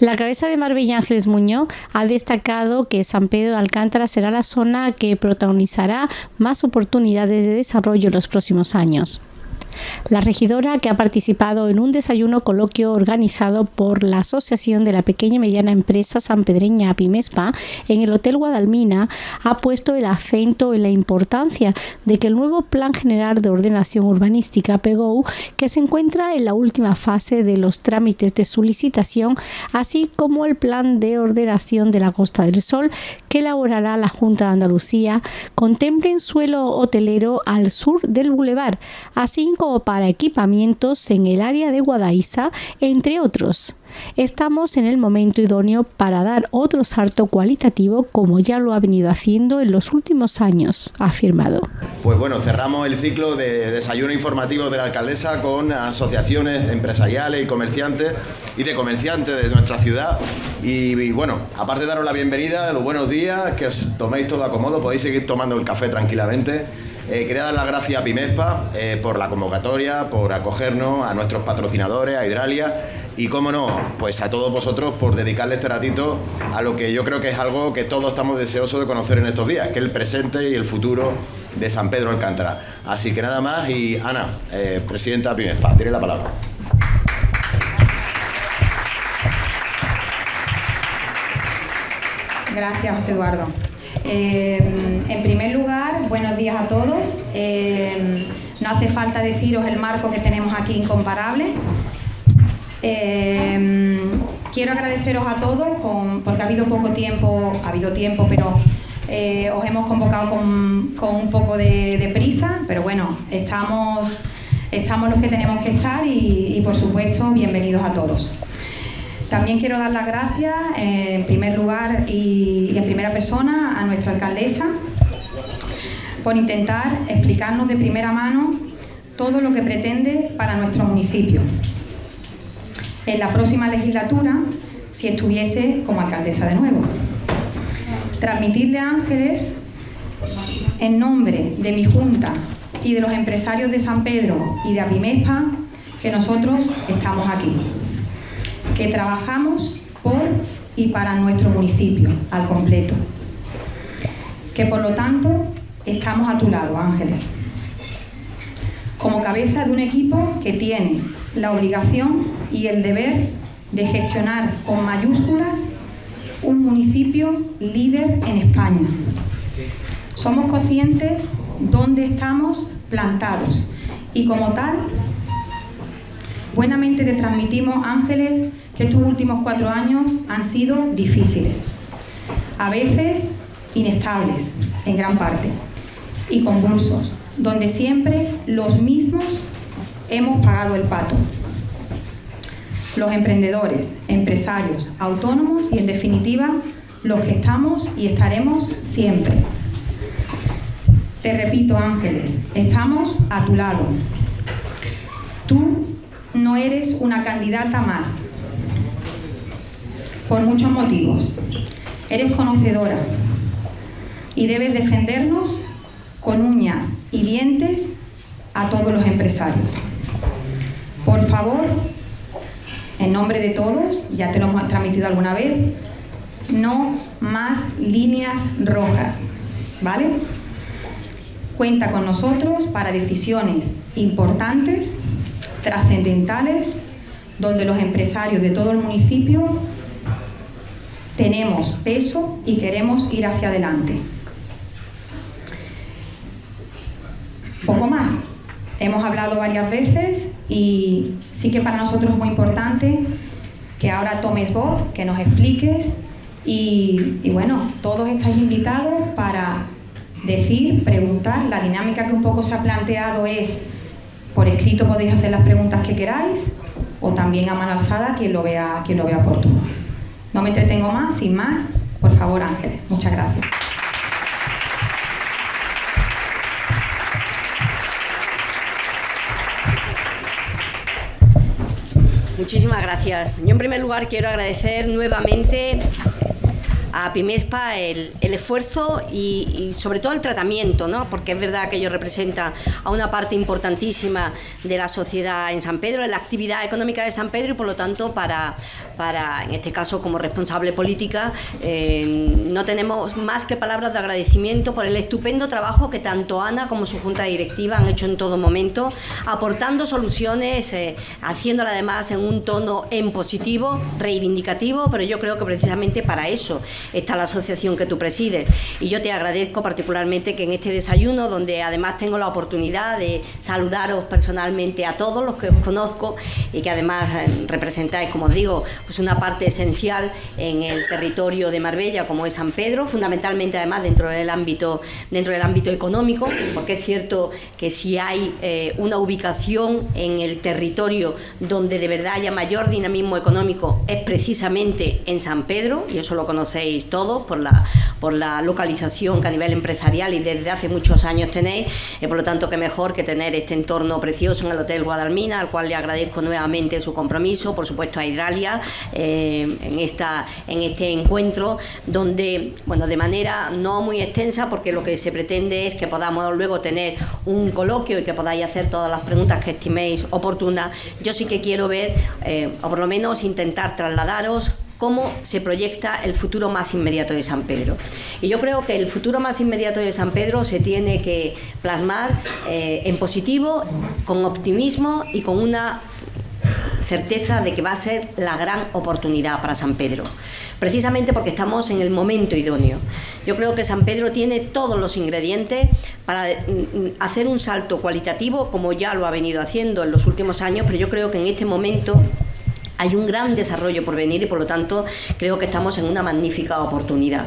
La cabeza de Marbella Ángeles Muñoz ha destacado que San Pedro de Alcántara será la zona que protagonizará más oportunidades de desarrollo en los próximos años. La regidora, que ha participado en un desayuno coloquio organizado por la Asociación de la Pequeña y Mediana Empresa Sanpedreña Pimespa en el Hotel Guadalmina, ha puesto el acento en la importancia de que el nuevo Plan General de Ordenación Urbanística PEGOU, que se encuentra en la última fase de los trámites de su licitación, así como el Plan de Ordenación de la Costa del Sol, que elaborará la Junta de Andalucía, contemplen suelo hotelero al sur del bulevar, así como para equipamientos en el área de Guadaiza, entre otros. Estamos en el momento idóneo para dar otro salto cualitativo como ya lo ha venido haciendo en los últimos años, ha afirmado. Pues bueno, cerramos el ciclo de desayuno informativo de la alcaldesa con asociaciones empresariales y comerciantes y de comerciantes de nuestra ciudad. Y, bueno, aparte de daros la bienvenida, los buenos días, que os toméis todo a cómodo, podéis seguir tomando el café tranquilamente eh, quería dar las gracias a Pimespa eh, por la convocatoria, por acogernos, a nuestros patrocinadores, a Hidralia y, cómo no, pues a todos vosotros por dedicarle este ratito a lo que yo creo que es algo que todos estamos deseosos de conocer en estos días, que es el presente y el futuro de San Pedro Alcántara. Así que nada más y Ana, eh, presidenta de Pimespa, tiene la palabra. Gracias, José Eduardo. Eh, en primer lugar, buenos días a todos. Eh, no hace falta deciros el marco que tenemos aquí incomparable. Eh, quiero agradeceros a todos porque ha habido poco tiempo, ha habido tiempo, pero os hemos convocado con, un poco de, prisa, pero bueno, estamos, estamos los que tenemos que estar y por supuesto, bienvenidos a todos. También quiero dar las gracias, eh, en primer lugar y en primera persona, a nuestra alcaldesa por intentar explicarnos de primera mano todo lo que pretende para nuestro municipio. En la próxima legislatura, si estuviese como alcaldesa de nuevo. Transmitirle a Ángeles, en nombre de mi Junta y de los empresarios de San Pedro y de Abimespa, que nosotros estamos aquí que trabajamos por y para nuestro municipio al completo. Que por lo tanto estamos a tu lado, Ángeles. Como cabeza de un equipo que tiene la obligación y el deber de gestionar con mayúsculas un municipio líder en España. Somos conscientes dónde estamos plantados y como tal, buenamente te transmitimos, Ángeles, que estos últimos cuatro años han sido difíciles, a veces inestables en gran parte y convulsos, donde siempre los mismos hemos pagado el pato. Los emprendedores, empresarios, autónomos y en definitiva los que estamos y estaremos siempre. Te repito Ángeles, estamos a tu lado. Tú no eres una candidata más, por muchos motivos. Eres conocedora y debes defendernos con uñas y dientes a todos los empresarios. Por favor, en nombre de todos, ya te lo hemos transmitido alguna vez, no más líneas rojas, ¿vale? Cuenta con nosotros para decisiones importantes, trascendentales, donde los empresarios de todo el municipio tenemos peso y queremos ir hacia adelante. Poco más. Hemos hablado varias veces y sí que para nosotros es muy importante que ahora tomes voz, que nos expliques y, bueno, todos estáis invitados para decir, preguntar. La dinámica que un poco se ha planteado es, por escrito podéis hacer las preguntas que queráis o también a mano alzada quien lo vea, quien lo vea oportuno. No me entretengo más, sin más, por favor Ángeles. Muchas gracias. Muchísimas gracias. Yo en primer lugar quiero agradecer nuevamente a Pimespa el, esfuerzo y, sobre todo el tratamiento, ¿no? porque es verdad que ellos representan a una parte importantísima de la sociedad en San Pedro, en la actividad económica de San Pedro y por lo tanto para, para en este caso como responsable política, eh, no tenemos más que palabras de agradecimiento por el estupendo trabajo que tanto Ana como su junta directiva han hecho en todo momento, aportando soluciones, eh, haciéndola además en un tono en positivo, reivindicativo, pero yo creo que precisamente para eso está la asociación que tú presides. Y yo te agradezco particularmente que en este desayuno, donde además tengo la oportunidad de saludaros personalmente a todos los que os conozco y que además eh, representáis, como os digo, pues una parte esencial en el territorio de Marbella, como es San Pedro, fundamentalmente además dentro del ámbito, dentro del ámbito económico, porque es cierto que si hay eh, una ubicación en el territorio donde de verdad haya mayor dinamismo económico es precisamente en San Pedro, y eso lo conocéis todos por la, por la localización que a nivel empresarial y desde hace muchos años tenéis, por lo tanto que mejor que tener este entorno precioso en el Hotel Guadalmina, al cual le agradezco nuevamente su compromiso, por supuesto a Hidralia, eh, en, esta, en este encuentro, donde, bueno, de manera no muy extensa, porque lo que se pretende es que podamos luego tener un coloquio y que podáis hacer todas las preguntas que estiméis oportunas, yo sí que quiero ver, eh, o por lo menos intentar trasladaros cómo se proyecta el futuro más inmediato de San Pedro. Y yo creo que el futuro más inmediato de San Pedro se tiene que plasmar eh, en positivo, con optimismo y con una certeza de que va a ser la gran oportunidad para San Pedro, precisamente porque estamos en el momento idóneo. Yo creo que San Pedro tiene todos los ingredientes para mm, hacer un salto cualitativo, como ya lo ha venido haciendo en los últimos años, pero yo creo que en este momento hay un gran desarrollo por venir y por lo tanto creo que estamos en una magnífica oportunidad.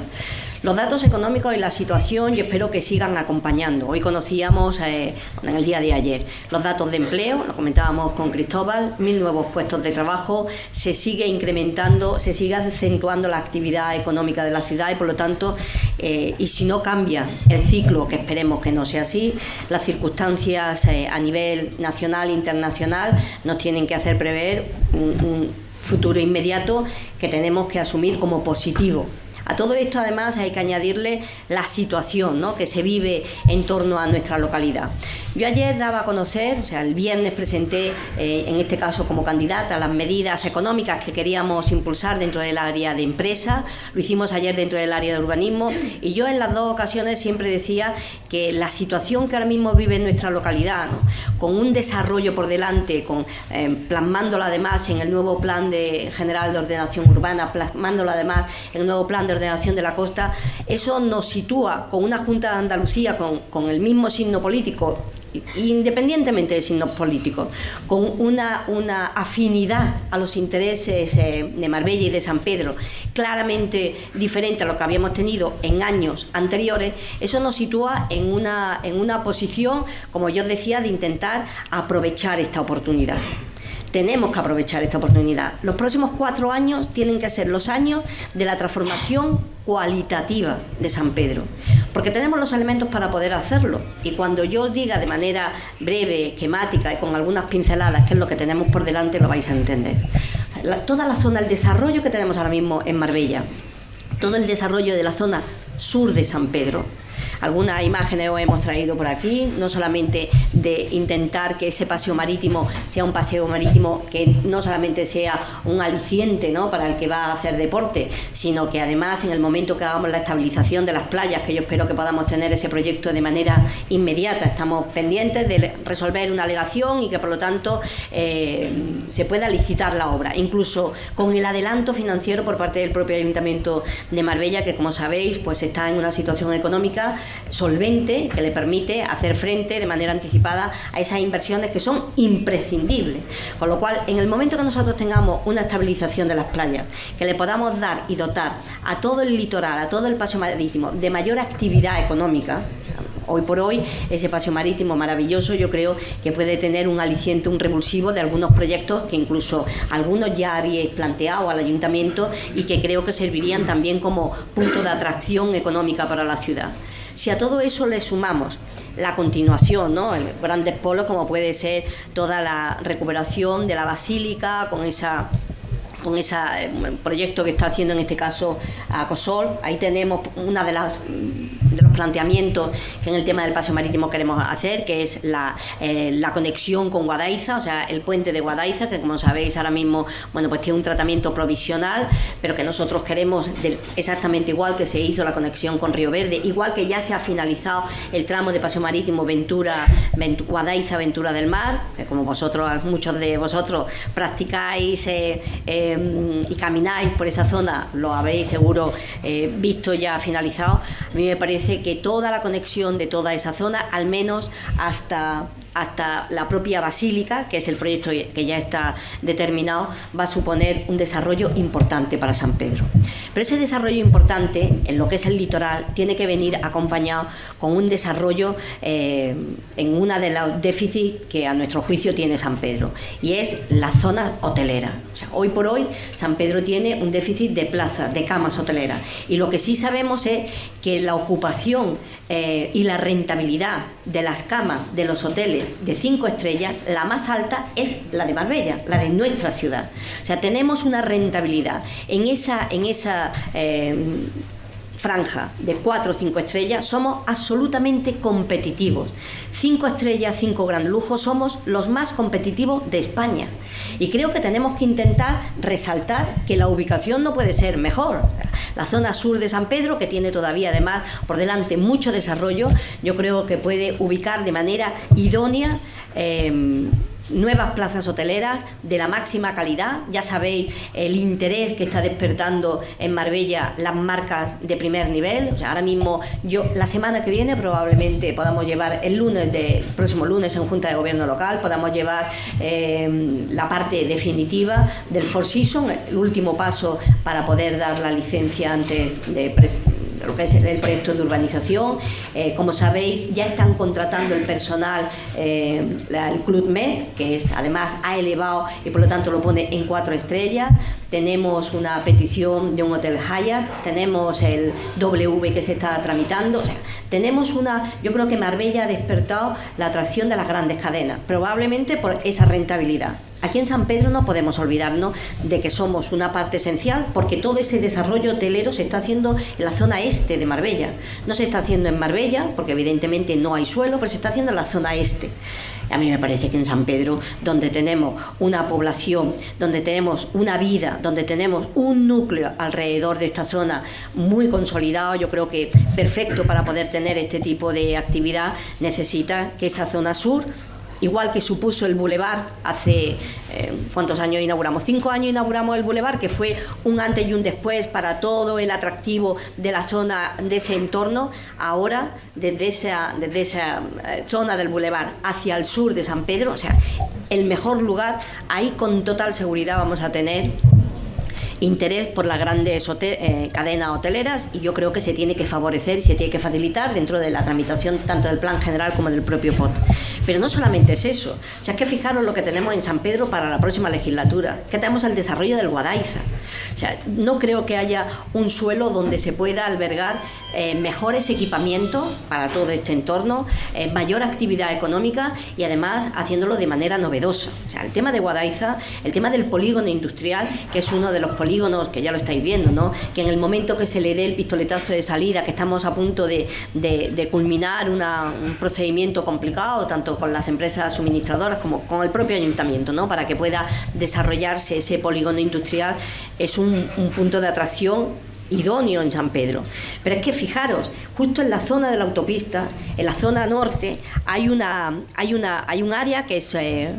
Los datos económicos y la situación yo espero que sigan acompañando. Hoy conocíamos eh, en el día de ayer los datos de empleo, lo comentábamos con Cristóbal, mil nuevos puestos de trabajo, se sigue incrementando, se sigue acentuando la actividad económica de la ciudad y por lo tanto, eh, y si no cambia el ciclo, que esperemos que no sea así, las circunstancias eh, a nivel nacional e internacional nos tienen que hacer prever un futuro inmediato que tenemos que asumir como positivo a todo esto además hay que añadirle la situación que se vive en torno a nuestra localidad. Yo ayer daba a conocer, o sea, el viernes presenté, eh, en este caso como candidata, las medidas económicas que queríamos impulsar dentro del área de empresa, lo hicimos ayer dentro del área de urbanismo. Y yo en las dos ocasiones siempre decía que la situación que ahora mismo vive en nuestra localidad, con un desarrollo por delante, con, eh, plasmándolo además en el nuevo plan de, general de ordenación urbana, plasmándolo además en el nuevo plan de ordenación de la costa, eso nos sitúa con una Junta de Andalucía con el mismo signo político independientemente de signos políticos, con una, una afinidad a los intereses eh, de Marbella y de San Pedro claramente diferente a lo que habíamos tenido en años anteriores, eso nos sitúa en una, en una posición, como yo decía, de intentar aprovechar esta oportunidad tenemos que aprovechar esta oportunidad. Los próximos cuatro años tienen que ser los años de la transformación cualitativa de San Pedro, porque tenemos los elementos para poder hacerlo. Y cuando yo os diga de manera breve, esquemática y con algunas pinceladas qué es lo que tenemos por delante, lo vais a entender. toda la zona, el desarrollo que tenemos ahora mismo en Marbella, todo el desarrollo de la zona sur de San Pedro, algunas imágenes os hemos traído por aquí, no solamente de intentar que ese paseo marítimo sea un paseo marítimo que no solamente sea un aliciente ¿no? para el que va a hacer deporte, sino que además en el momento que hagamos la estabilización de las playas, que yo espero que podamos tener ese proyecto de manera inmediata, estamos pendientes de resolver una alegación y que por lo tanto eh, se pueda licitar la obra, incluso con el adelanto financiero por parte del propio Ayuntamiento de Marbella, que como sabéis pues está en una situación económica solvente que le permite hacer frente de manera anticipada a esas inversiones que son imprescindibles. Con lo cual, en el momento que nosotros tengamos una estabilización de las playas, que le podamos dar y dotar a todo el litoral, a todo el paso marítimo de mayor actividad económica, hoy por hoy ese paseo marítimo maravilloso yo creo que puede tener un aliciente, un revulsivo de algunos proyectos que incluso algunos ya habíais planteado al ayuntamiento y que creo que servirían también como punto de atracción económica para la ciudad. Si a todo eso le sumamos la continuación, ¿no? El grandes polos como puede ser toda la recuperación de la basílica con esa con ese eh, proyecto que está haciendo en este caso Acosol. Ahí tenemos una de las de los planteamientos que en el tema del paseo marítimo queremos hacer, que es la, eh, la conexión con Guadaiza, o sea, el puente de Guadaiza, que como sabéis ahora mismo, bueno, pues tiene un tratamiento provisional, pero que nosotros queremos exactamente igual que se hizo la conexión con Río Verde, igual que ya se ha finalizado el tramo de paseo marítimo Ventura, Guadaiza, Ventura del Mar, que como vosotros, muchos de vosotros practicáis eh, em, y camináis por esa zona, lo habréis seguro eh, visto ya finalizado. A mí me parece que toda la conexión de toda esa zona, al menos hasta hasta la propia basílica, que es el proyecto que ya está determinado, va a suponer un desarrollo importante para San Pedro. Pero ese desarrollo importante, en lo que es el litoral, tiene que venir acompañado con un desarrollo eh, en una de los déficits que a nuestro juicio tiene San Pedro, y es la zona hotelera. Hoy por hoy San Pedro tiene un déficit de plazas, de camas hoteleras, y lo que sí sabemos es que la ocupación eh, y la rentabilidad de las camas de los hoteles de cinco estrellas, la más alta es la de Marbella, la de nuestra ciudad. O sea, tenemos una rentabilidad en esa, en esa eh, franja de cuatro o cinco estrellas, somos absolutamente competitivos. Cinco estrellas, cinco gran lujos, somos los más competitivos de España. Y creo que tenemos que intentar resaltar que la ubicación no puede ser mejor. La zona sur de San Pedro, que tiene todavía además por delante mucho desarrollo, yo creo que puede ubicar de manera idónea. Eh, nuevas plazas hoteleras de la máxima calidad. Ya sabéis el interés que está despertando en Marbella las marcas de primer nivel. O sea, ahora mismo yo la semana que viene probablemente podamos llevar el lunes de próximo lunes en Junta de Gobierno local podamos llevar eh, la parte definitiva del Four Seasons, el último paso para poder dar la licencia antes de lo que es el proyecto de urbanización. Eh, como sabéis, ya están contratando el personal, eh, el Club Med, que es además ha elevado y por lo tanto lo pone en cuatro estrellas. Tenemos una petición de un hotel Hyatt, tenemos el W que se está tramitando. tenemos una, yo creo que Marbella ha despertado la atracción de las grandes cadenas, probablemente por esa rentabilidad. Aquí en San Pedro no podemos olvidarnos de que somos una parte esencial porque todo ese desarrollo hotelero se está haciendo en la zona este de Marbella. No se está haciendo en Marbella porque evidentemente no hay suelo, pero se está haciendo en la zona este. A mí me parece que en San Pedro, donde tenemos una población, donde tenemos una vida, donde tenemos un núcleo alrededor de esta zona muy consolidado, yo creo que perfecto para poder tener este tipo de actividad, necesita que esa zona sur igual que supuso el Boulevard hace, eh, ¿cuántos años inauguramos? Cinco años inauguramos el Boulevard, que fue un antes y un después para todo el atractivo de la zona, de ese entorno. Ahora, desde esa, desde esa eh, zona del Boulevard hacia el sur de San Pedro, o sea, el mejor lugar, ahí con total seguridad vamos a tener interés por las grandes eh, cadenas hoteleras y yo creo que se tiene que favorecer y se tiene que facilitar dentro de la tramitación tanto del plan general como del propio POT. Pero no solamente es eso, o sea, es que fijaros lo que tenemos en San Pedro para la próxima legislatura, que tenemos el desarrollo del Guadaiza. O sea, no creo que haya un suelo donde se pueda albergar eh, mejores equipamientos para todo este entorno, eh, mayor actividad económica y además haciéndolo de manera novedosa. O sea, el tema de Guadaiza, el tema del polígono industrial, que es uno de los polígonos que ya lo estáis viendo, ¿no? que en el momento que se le dé el pistoletazo de salida, que estamos a punto de, culminar un procedimiento complicado, tanto con las empresas suministradoras como con el propio ayuntamiento, ¿no? para que pueda desarrollarse ese polígono industrial, es un punto de atracción idóneo en San Pedro. Pero es que fijaros, justo en la zona de la autopista, en la zona norte, hay una, hay una, hay un área que es eh,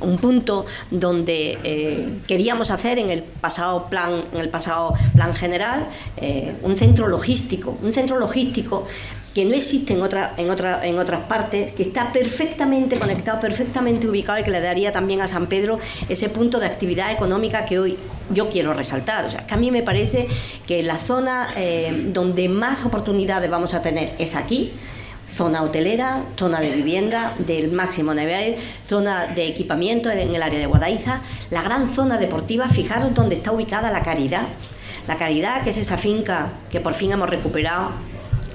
un punto donde eh, queríamos hacer en el pasado plan, en el pasado plan general, eh, un centro logístico, un centro logístico que no existe en, otra, en, otra, en otras partes, que está perfectamente conectado, perfectamente ubicado y que le daría también a San Pedro ese punto de actividad económica que hoy yo quiero resaltar. O sea, que a mí me parece que la zona eh, donde más oportunidades vamos a tener es aquí, zona hotelera, zona de vivienda del máximo nivel, zona de equipamiento en el área de Guadaiza, la gran zona deportiva, fijaros dónde está ubicada la Caridad. La Caridad, que es esa finca que por fin hemos recuperado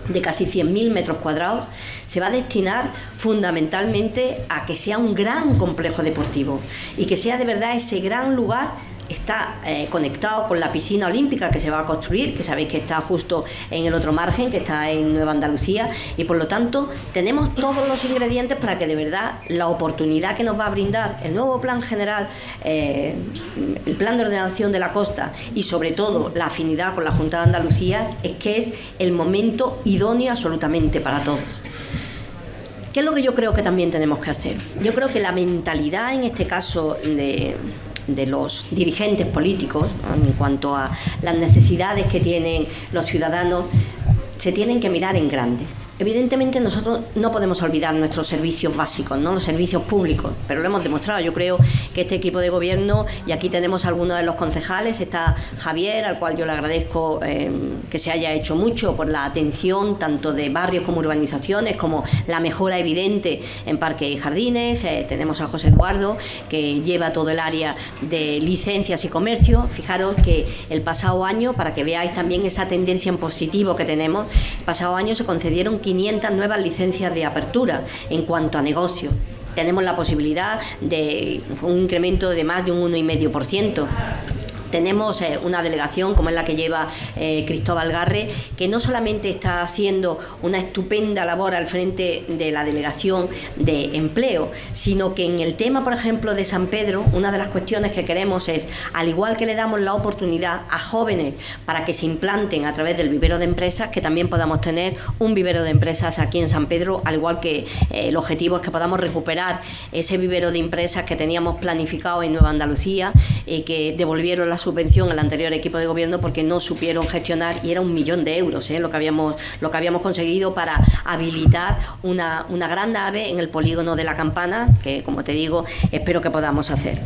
de casi 100.000 metros cuadrados, se va a destinar fundamentalmente a que sea un gran complejo deportivo y que sea de verdad ese gran lugar está eh, conectado con la piscina olímpica que se va a construir, que sabéis que está justo en el otro margen, que está en Nueva Andalucía, y por lo tanto tenemos todos los ingredientes para que de verdad la oportunidad que nos va a brindar el nuevo plan general, eh, el plan de ordenación de la costa y sobre todo la afinidad con la Junta de Andalucía, es que es el momento idóneo absolutamente para todos. ¿Qué es lo que yo creo que también tenemos que hacer? Yo creo que la mentalidad en este caso de, los dirigentes políticos en cuanto a las necesidades que tienen los ciudadanos se tienen que mirar en grande. Evidentemente nosotros no podemos olvidar nuestros servicios básicos, ¿no? los servicios públicos, pero lo hemos demostrado. Yo creo que este equipo de gobierno, y aquí tenemos algunos de los concejales, está Javier, al cual yo le agradezco eh, que se haya hecho mucho por la atención tanto de barrios como urbanizaciones, como la mejora evidente en parques y jardines. Eh, tenemos a José Eduardo, que lleva todo el área de licencias y comercio. Fijaros que el pasado año, para que veáis también esa tendencia en positivo que tenemos, el pasado año se concedieron 500 nuevas licencias de apertura en cuanto a negocio. Tenemos la posibilidad de un incremento de más de un 1,5% tenemos eh, una delegación como es la que lleva eh, Cristóbal Garre, que no solamente está haciendo una estupenda labor al frente de la delegación de empleo, sino que en el tema, por ejemplo, de San Pedro, una de las cuestiones que queremos es, al igual que le damos la oportunidad a jóvenes para que se implanten a través del vivero de empresas, que también podamos tener un vivero de empresas aquí en San Pedro, al igual que eh, el objetivo es que podamos recuperar ese vivero de empresas que teníamos planificado en Nueva Andalucía y que devolvieron las subvención al anterior equipo de gobierno porque no supieron gestionar y era un millón de euros ¿eh? lo, que habíamos, lo que habíamos conseguido para habilitar una, una gran nave en el polígono de la campana, que como te digo, espero que podamos hacer.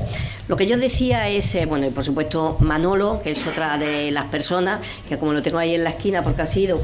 Lo que yo decía es, eh, bueno, y por supuesto Manolo, que es otra de las personas, que como lo tengo ahí en la esquina porque ha sido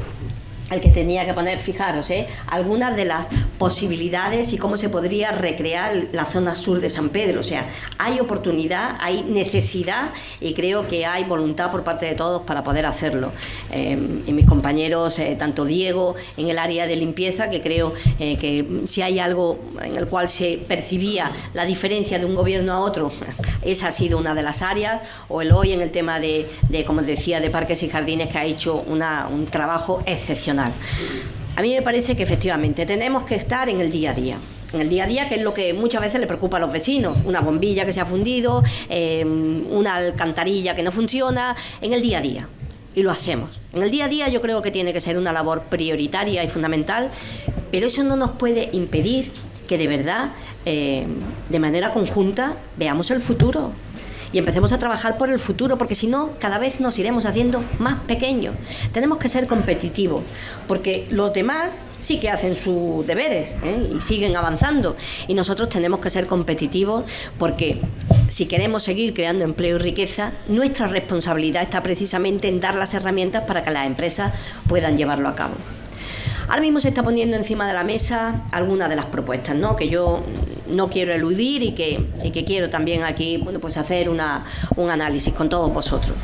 el que tenía que poner, fijaros, ¿eh? algunas de las posibilidades y cómo se podría recrear la zona sur de San Pedro. O sea, hay oportunidad, hay necesidad y creo que hay voluntad por parte de todos para poder hacerlo. Eh, y mis compañeros, eh, tanto Diego en el área de limpieza, que creo eh, que si hay algo en el cual se percibía la diferencia de un gobierno a otro, esa ha sido una de las áreas, o el hoy en el tema de, de como decía, de parques y jardines, que ha hecho una, un trabajo excepcional. A mí me parece que efectivamente tenemos que estar en el día a día en el día a día, que es lo que muchas veces le preocupa a los vecinos. Una bombilla que se ha fundido, em, una alcantarilla que no funciona, en el día a día. Y lo hacemos. En el día a día yo creo que tiene que ser una labor prioritaria y fundamental, pero eso no nos puede impedir que de verdad, em, de manera conjunta, veamos el futuro y empecemos a trabajar por el futuro, porque si no, cada vez nos iremos haciendo más pequeños. Tenemos que ser competitivos, porque los demás sí que hacen sus deberes ¿eh? y siguen avanzando. Y nosotros tenemos que ser competitivos porque si queremos seguir creando empleo y riqueza, nuestra responsabilidad está precisamente en dar las herramientas para que las empresas puedan llevarlo a cabo. Ahora mismo se está poniendo encima de la mesa algunas de las propuestas, ¿no? que yo no quiero eludir y que, quiero también aquí bueno, pues hacer una, un análisis con todos vosotros.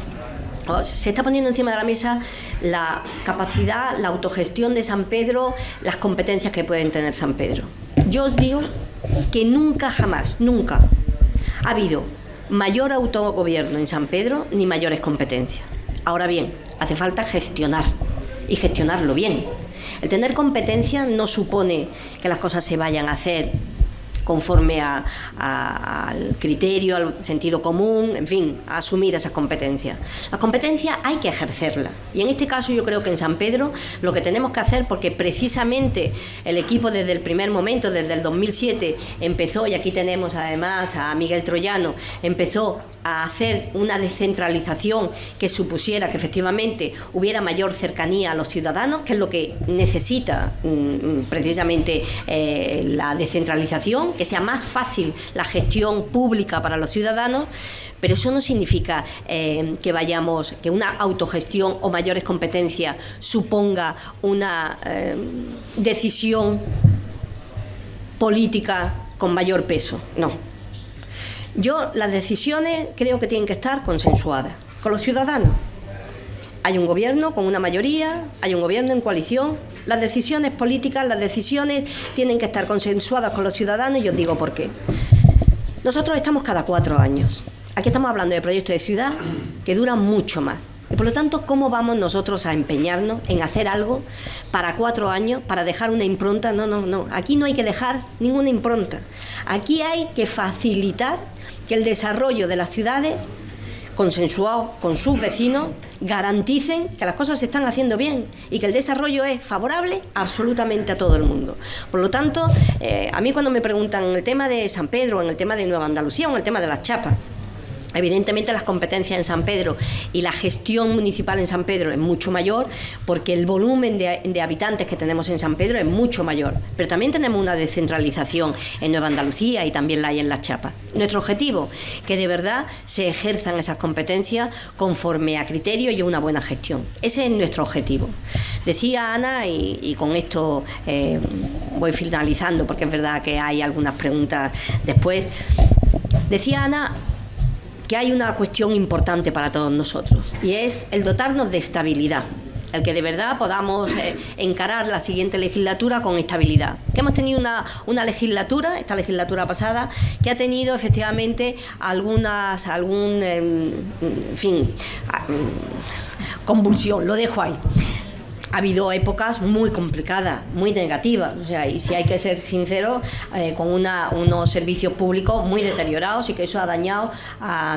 Se está poniendo encima de la mesa la capacidad, la autogestión de San Pedro, las competencias que pueden tener San Pedro. Yo os digo que nunca, jamás, nunca ha habido mayor autogobierno en San Pedro ni mayores competencias. Ahora bien, hace falta gestionar y gestionarlo bien. El tener competencia no supone que las cosas se vayan a hacer conforme al criterio, al sentido común, en fin, a asumir esas competencias. Las competencias hay que ejercerlas. Y en este caso yo creo que en San Pedro lo que tenemos que hacer, porque precisamente el equipo desde el primer momento, desde el 2007, empezó, y aquí tenemos además a Miguel Troyano, empezó a hacer una descentralización que supusiera que efectivamente hubiera mayor cercanía a los ciudadanos, que es lo que necesita mm, mm, precisamente eh, la descentralización, que sea más fácil la gestión pública para los ciudadanos, pero eso no significa eh, que vayamos, que una autogestión o mayores competencias suponga una eh, decisión política con mayor peso, no yo las decisiones creo que tienen que estar consensuadas con los ciudadanos. Hay un gobierno con una mayoría, hay un gobierno en coalición. Las decisiones políticas, las decisiones tienen que estar consensuadas con los ciudadanos y os digo por qué. Nosotros estamos cada cuatro años Aquí estamos hablando de proyectos de ciudad que duran mucho más. Y por lo tanto, ¿cómo vamos nosotros a empeñarnos en hacer algo para cuatro años, para dejar una impronta? No, no, no. Aquí no hay que dejar ninguna impronta. Aquí hay que facilitar que el desarrollo de las ciudades, consensuado con sus vecinos, garanticen que las cosas se están haciendo bien y que el desarrollo es favorable absolutamente a todo el mundo. Por lo tanto, eh, a mí cuando me preguntan en el tema de San Pedro, en el tema de Nueva Andalucía o en el tema de las chapas, Evidentemente las competencias en San Pedro y la gestión municipal en San Pedro es mucho mayor porque el volumen de, habitantes que tenemos en San Pedro es mucho mayor. Pero también tenemos una descentralización en Nueva Andalucía y también la hay en Las Chapas. Nuestro objetivo, que de verdad se ejerzan esas competencias conforme a criterio y una buena gestión. Ese es nuestro objetivo. Decía Ana, y, con esto eh, voy finalizando porque es verdad que hay algunas preguntas después, decía Ana que hay una cuestión importante para todos nosotros y es el dotarnos de estabilidad el que de verdad podamos eh, encarar la siguiente legislatura con estabilidad. Que hemos tenido una, una, legislatura, esta legislatura pasada, que ha tenido efectivamente algunas, algún, em, fin, convulsión, lo dejo ahí ha habido épocas muy complicadas, muy negativas, o sea, y si hay que ser sincero, eh, con unos servicios públicos muy deteriorados y que eso ha dañado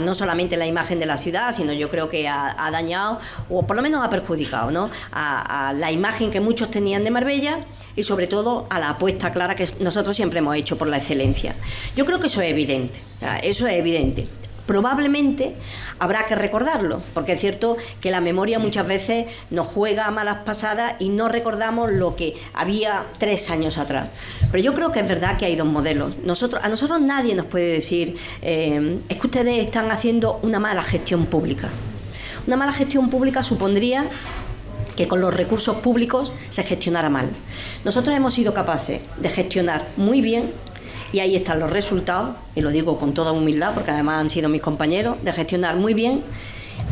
no solamente la imagen de la ciudad, sino yo creo que ha, dañado, o por lo menos ha perjudicado, ¿no? a, la imagen que muchos tenían de Marbella y sobre todo a la apuesta clara que nosotros siempre hemos hecho por la excelencia. Yo creo que eso es evidente, eso es evidente probablemente habrá que recordarlo, porque es cierto que la memoria muchas veces nos juega a malas pasadas y no recordamos lo que había tres años atrás. Pero yo creo que es verdad que hay dos modelos. Nosotros, a nosotros nadie nos puede decir, eh, es que ustedes están haciendo una mala gestión pública. Una mala gestión pública supondría que con los recursos públicos se gestionara mal. Nosotros hemos sido capaces de gestionar muy bien y ahí están los resultados, y lo digo con toda humildad porque además han sido mis compañeros, de gestionar muy bien,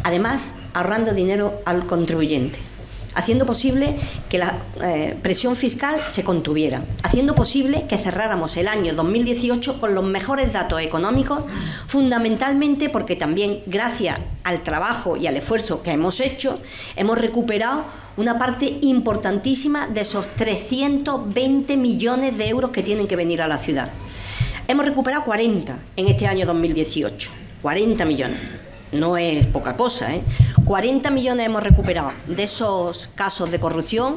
además ahorrando dinero al contribuyente haciendo posible que la eh, presión fiscal se contuviera, haciendo posible que cerráramos el año 2018 con los mejores datos económicos, fundamentalmente porque también gracias al trabajo y al esfuerzo que hemos hecho, hemos recuperado una parte importantísima de esos 320 millones de euros que tienen que venir a la ciudad. Hemos recuperado 40 en este año 2018. 40 millones. No es poca cosa, ¿eh? 40 millones hemos recuperado de esos casos de corrupción.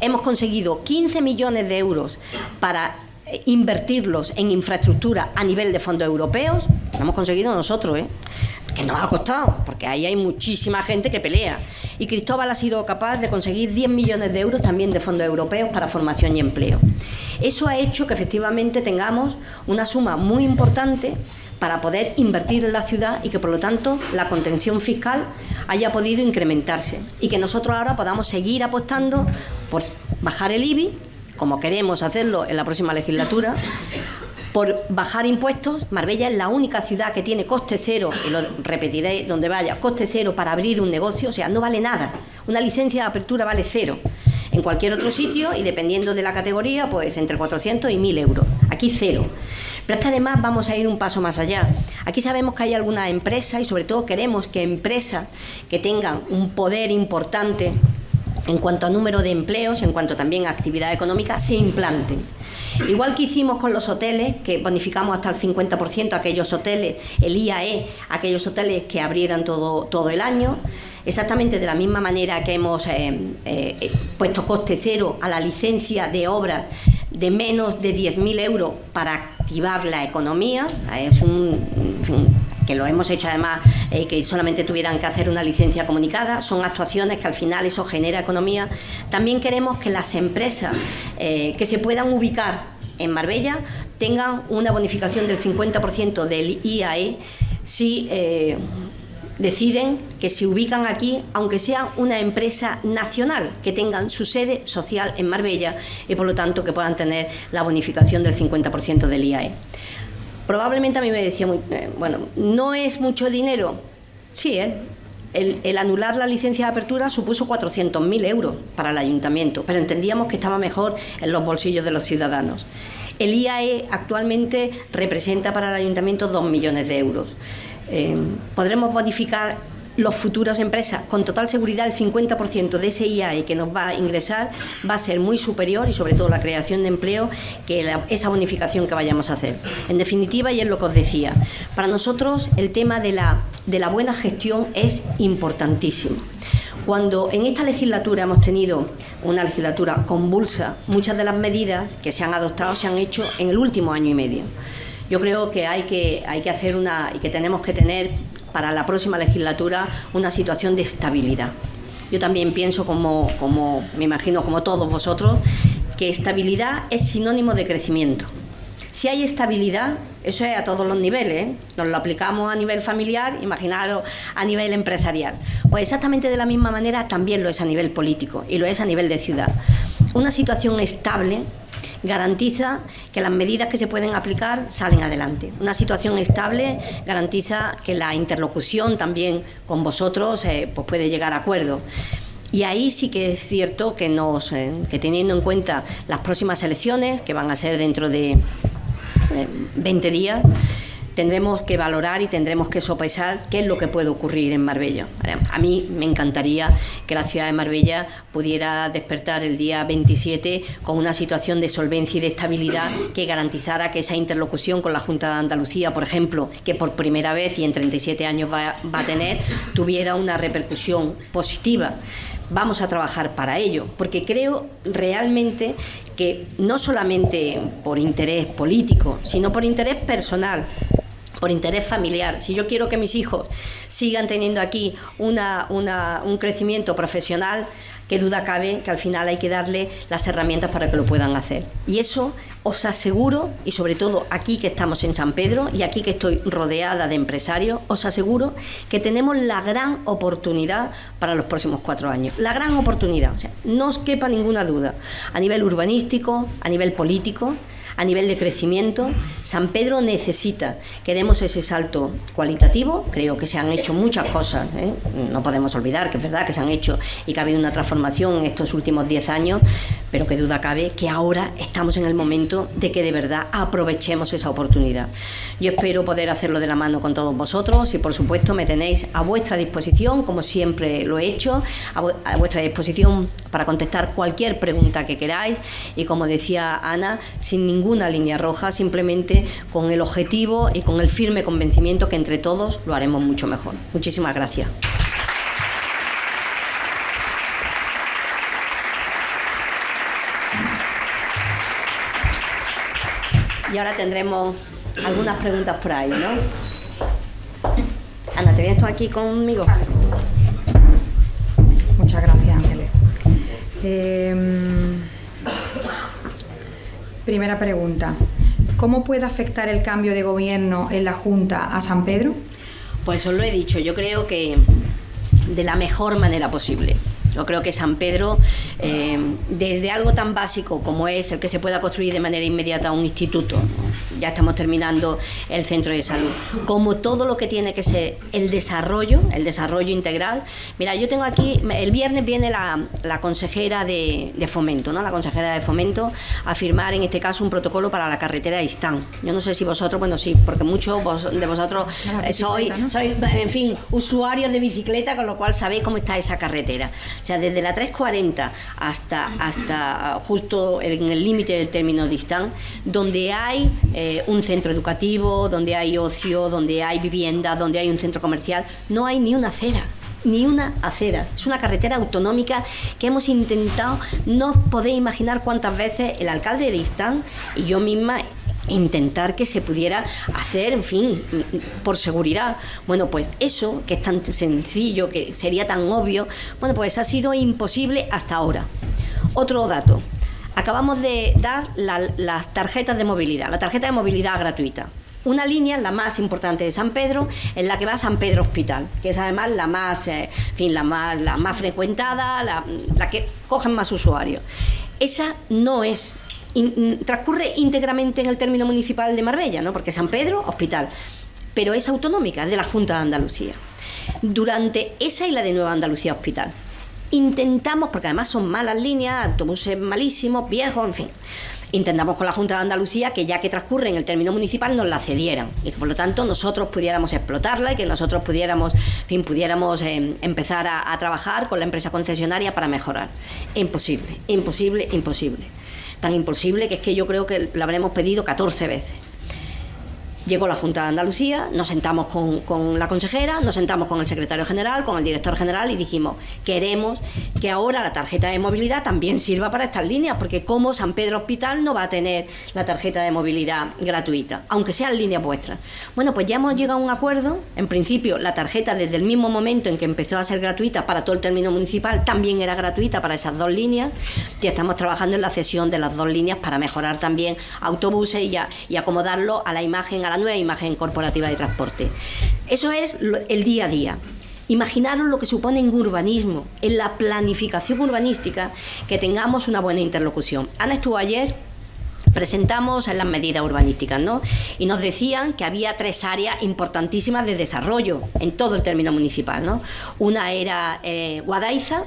Hemos conseguido 15 millones de euros para eh, invertirlos en infraestructura a nivel de fondos europeos. Lo hemos conseguido nosotros, ¿eh? Que nos ha costado, porque ahí hay muchísima gente que pelea. Y Cristóbal ha sido capaz de conseguir 10 millones de euros también de fondos europeos para formación y empleo. Eso ha hecho que efectivamente tengamos una suma muy importante para poder invertir en la ciudad y que por lo tanto la contención fiscal haya podido incrementarse y que nosotros ahora podamos seguir apostando por bajar el IBI, como queremos hacerlo en la próxima legislatura, por bajar impuestos. Marbella es la única ciudad que tiene coste cero, y lo repetiré donde vaya, coste cero para abrir un negocio, o sea, no vale nada. Una licencia de apertura vale cero. En cualquier otro sitio, y dependiendo de la categoría, pues entre 400 y 1000 euros. Aquí cero. Pero es que además vamos a ir un paso más allá. Aquí sabemos que hay alguna empresa y sobre todo queremos que empresas que tengan un poder importante en cuanto a número de empleos, en cuanto también a actividad económica, se implanten. Igual que hicimos con los hoteles, que bonificamos hasta el 50% aquellos hoteles, el IAE, aquellos hoteles que abrieran todo, todo el año, exactamente de la misma manera que hemos eh, eh, puesto coste cero a la licencia de obras de menos de 10.000 euros para activar la economía, es un, que lo hemos hecho además, eh, que solamente tuvieran que hacer una licencia comunicada, son actuaciones que al final eso genera economía. También queremos que las empresas eh, que se puedan ubicar en Marbella tengan una bonificación del 50% del IAE si eh, deciden que se ubican aquí, aunque sea una empresa nacional, que tengan su sede social en Marbella y por lo tanto que puedan tener la bonificación del 50% del IAE. Probablemente a mí me decía, eh, bueno, no es mucho dinero. Sí, ¿eh? el, anular la licencia de apertura supuso 400.000 euros para el ayuntamiento, pero entendíamos que estaba mejor en los bolsillos de los ciudadanos. El IAE actualmente representa para el ayuntamiento 2 millones de euros. eh, podremos bonificar los futuras empresas, con total seguridad el 50% de ese IAE que nos va a ingresar va a ser muy superior y sobre todo la creación de empleo que esa bonificación que vayamos a hacer. En definitiva, y es lo que os decía, para nosotros el tema de la, de la buena gestión es importantísimo. Cuando en esta legislatura hemos tenido una legislatura convulsa, muchas de las medidas que se han adoptado se han hecho en el último año y medio. Yo creo que hay que, hay que hacer una y que tenemos que tener para la próxima legislatura una situación de estabilidad. Yo también pienso, como, como me imagino, como todos vosotros, que estabilidad es sinónimo de crecimiento. Si hay estabilidad, eso es a todos los niveles, ¿eh? nos lo aplicamos a nivel familiar, imaginaros a nivel empresarial. Pues exactamente de la misma manera también lo es a nivel político y lo es a nivel de ciudad. Una situación estable garantiza que las medidas que se pueden aplicar salen adelante. Una situación estable garantiza que la interlocución también con vosotros eh, pues puede llegar a acuerdo. Y ahí sí que es cierto que, nos, eh, que teniendo en cuenta las próximas elecciones, que van a ser dentro de 20 eh, días, tendremos que valorar y tendremos que sopesar qué es lo que puede ocurrir en Marbella. A mí me encantaría que la ciudad de Marbella pudiera despertar el día 27 con una situación de solvencia y de estabilidad que garantizara que esa interlocución con la Junta de Andalucía, por ejemplo, que por primera vez y en 37 años va, va a tener, tuviera una repercusión positiva vamos a trabajar para ello, porque creo realmente que no solamente por interés político, sino por interés personal, por interés familiar, si yo quiero que mis hijos sigan teniendo aquí una, un crecimiento profesional, qué duda cabe que al final hay que darle las herramientas para que lo puedan hacer. Y eso os aseguro, y sobre todo aquí que estamos en San Pedro y aquí que estoy rodeada de empresarios, os aseguro que tenemos la gran oportunidad para los próximos cuatro años. La gran oportunidad, no os quepa ninguna duda, a nivel urbanístico, a nivel político, a nivel de crecimiento, San Pedro necesita que demos ese salto cualitativo. Creo que se han hecho muchas cosas, ¿eh? no podemos olvidar que es verdad que se han hecho y que ha habido una transformación en estos últimos 10 años, pero que duda cabe que ahora estamos en el momento de que de verdad aprovechemos esa oportunidad. Yo espero poder hacerlo de la mano con todos vosotros y por supuesto me tenéis a vuestra disposición, como siempre lo he hecho, a, vuestra disposición para contestar cualquier pregunta que queráis y como decía Ana, sin ningún una línea roja, simplemente con el objetivo y con el firme convencimiento que entre todos lo haremos mucho mejor. Muchísimas gracias. Y ahora tendremos algunas preguntas por ahí, ¿no? Ana, ¿te vienes tú aquí conmigo? Muchas gracias, Ángeles. Eh, Primera pregunta. ¿Cómo puede afectar el cambio de gobierno en la Junta a San Pedro? Pues os lo he dicho, yo creo que de la mejor manera posible. Yo creo que San Pedro, eh, desde algo tan básico como es el que se pueda construir de manera inmediata un instituto, ya estamos terminando el centro de salud, como todo lo que tiene que ser el desarrollo, el desarrollo integral. Mira, yo tengo aquí, el viernes viene la, consejera de, Fomento, ¿no? la consejera de Fomento, a firmar en este caso un protocolo para la carretera de Istán. Yo no sé si vosotros, bueno, sí, porque muchos de vosotros sois, sois, en fin, usuarios de bicicleta, con lo cual sabéis cómo está esa carretera. O sea, desde la 340 hasta, hasta justo en el límite del término distán, donde hay eh, un centro educativo, donde hay ocio, donde hay vivienda, donde hay un centro comercial, no hay ni una acera ni una acera. Es una carretera autonómica que hemos intentado, no podéis imaginar cuántas veces el alcalde de Istán y yo misma intentar que se pudiera hacer, en fin, por seguridad. Bueno, pues eso, que es tan sencillo, que sería tan obvio, bueno, pues ha sido imposible hasta ahora. Otro dato. Acabamos de dar las tarjetas de movilidad, la tarjeta de movilidad gratuita. Una línea, la más importante de San Pedro, en la que va San Pedro Hospital, que es además la más, eh, fin, la más, la más frecuentada, la, la que cogen más usuarios. Esa no es transcurre íntegramente en el término municipal de Marbella, ¿no? porque San Pedro, hospital, pero es autonómica, es de la Junta de Andalucía. Durante esa y la de Nueva Andalucía Hospital, intentamos, porque además son malas líneas, autobuses malísimos, viejos, en fin, intentamos con la Junta de Andalucía que ya que transcurre en el término municipal nos la cedieran y que por lo tanto nosotros pudiéramos explotarla y que nosotros pudiéramos, fin, pudiéramos eh, empezar a, a trabajar con la empresa concesionaria para mejorar. Imposible, imposible, imposible. Tan imposible que es que yo creo que lo habremos pedido 14 veces. Llegó la Junta de Andalucía, nos sentamos con, la consejera, nos sentamos con el secretario general, con el director general y dijimos, queremos que ahora la tarjeta de movilidad también sirva para estas líneas, porque como San Pedro Hospital no va a tener la tarjeta de movilidad gratuita, aunque sean líneas vuestras. Bueno, pues ya hemos llegado a un acuerdo, en principio la tarjeta desde el mismo momento en que empezó a ser gratuita para todo el término municipal, también era gratuita para esas dos líneas, y estamos trabajando en la cesión de las dos líneas para mejorar también autobuses y, acomodarlo a la imagen, la nueva imagen corporativa de transporte. Eso es el día a día. Imaginaros lo que supone en urbanismo, en la planificación urbanística, que tengamos una buena interlocución. Ana estuvo ayer presentamos en las medidas urbanísticas, ¿no? Y nos decían que había tres áreas importantísimas de desarrollo en todo el término municipal, ¿no? Una era eh, Guadaiza,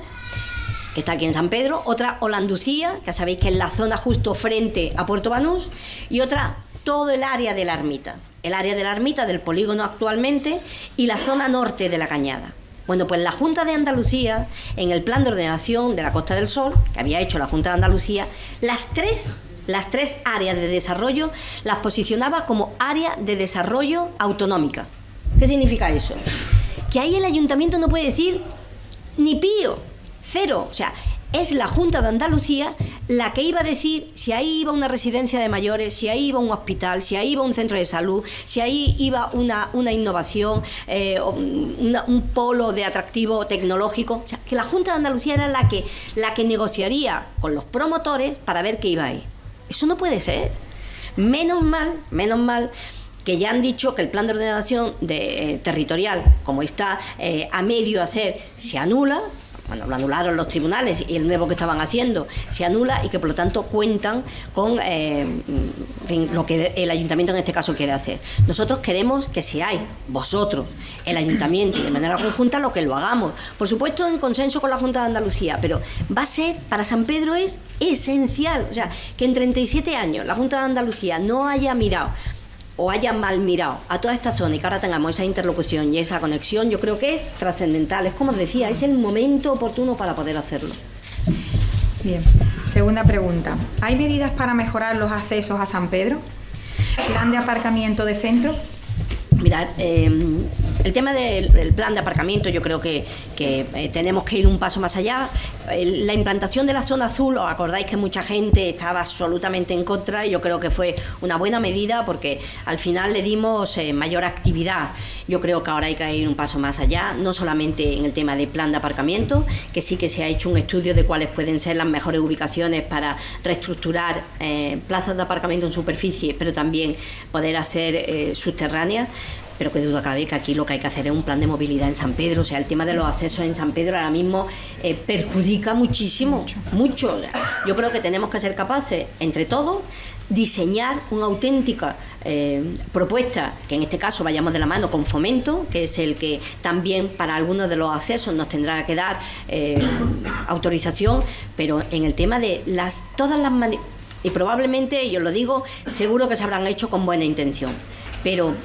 que está aquí en San Pedro, otra Holanducía, que sabéis que es la zona justo frente a Puerto Banús, y otra todo el área de la ermita, el área de la ermita del polígono actualmente y la zona norte de la cañada. Bueno, pues la Junta de Andalucía, en el plan de ordenación de la Costa del Sol, que había hecho la Junta de Andalucía, las tres, las tres áreas de desarrollo las posicionaba como área de desarrollo autonómica. ¿Qué significa eso? Que ahí el ayuntamiento no puede decir ni pío, cero. O sea, es la Junta de Andalucía la que iba a decir si ahí iba una residencia de mayores, si ahí iba un hospital, si ahí iba un centro de salud, si ahí iba una, una innovación, eh, un polo de atractivo tecnológico. O sea, que la Junta de Andalucía era la que, la que negociaría con los promotores para ver qué iba ahí. Eso no puede ser. Menos mal, menos mal que ya han dicho que el plan de ordenación de, eh, territorial, como está eh, a medio hacer, se anula, bueno, lo anularon los tribunales y el nuevo que estaban haciendo se anula y que por lo tanto cuentan con eh, lo que el ayuntamiento en este caso quiere hacer. Nosotros queremos que seáis vosotros, el ayuntamiento y de manera conjunta lo que lo hagamos. Por supuesto en consenso con la Junta de Andalucía, pero va a ser, para San Pedro es esencial, o sea, que en 37 años la Junta de Andalucía no haya mirado o haya mal mirado a toda esta zona y que ahora tengamos esa interlocución y esa conexión, yo creo que es trascendental. Es como os decía, es el momento oportuno para poder hacerlo. Bien, segunda pregunta. ¿Hay medidas para mejorar los accesos a San Pedro? ¿Plan de aparcamiento de centro? Mirad, eh, el tema del plan de aparcamiento yo creo que, eh, tenemos que ir un paso más allá. la implantación de la zona azul, os acordáis que mucha gente estaba absolutamente en contra y yo creo que fue una buena medida porque al final le dimos eh, mayor actividad. Yo creo que ahora hay que ir un paso más allá, no solamente en el tema del plan de aparcamiento, que sí que se ha hecho un estudio de cuáles pueden ser las mejores ubicaciones para reestructurar plazas de aparcamiento en superficie, pero también poder hacer subterráneas pero que duda cabe que aquí lo que hay que hacer es un plan de movilidad en San Pedro. O sea, el tema de los accesos en San Pedro ahora mismo eh, perjudica muchísimo, mucho. Yo creo que tenemos que ser capaces, entre todos, diseñar una auténtica eh, propuesta, que en este caso vayamos de la mano con Fomento, que es el que también para algunos de los accesos nos tendrá que dar eh, autorización, pero en el tema de las todas las y probablemente, yo lo digo, seguro que se habrán hecho con buena intención, pero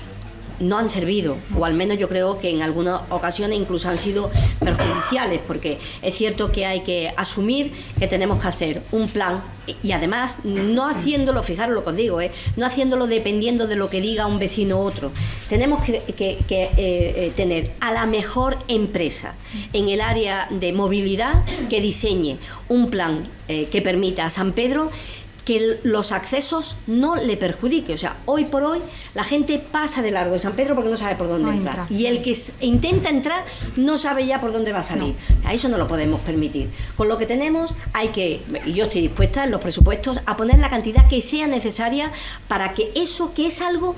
no han servido, o al menos yo creo que en algunas ocasiones incluso han sido perjudiciales, porque es cierto que hay que asumir que tenemos que hacer un plan y además no haciéndolo, fijaros lo que os digo, ¿eh? no haciéndolo dependiendo de lo que diga un vecino u otro. Tenemos que, eh, eh, tener a la mejor empresa en el área de movilidad que diseñe un plan que permita a San Pedro que los accesos no le perjudique. O sea, hoy por hoy la gente pasa de largo de San Pedro porque no sabe por dónde entrar. Y el que intenta entrar no sabe ya por dónde va a salir. A eso no lo podemos permitir. Con lo que tenemos hay que, y yo estoy dispuesta en los presupuestos, a poner la cantidad que sea necesaria para que eso, que es algo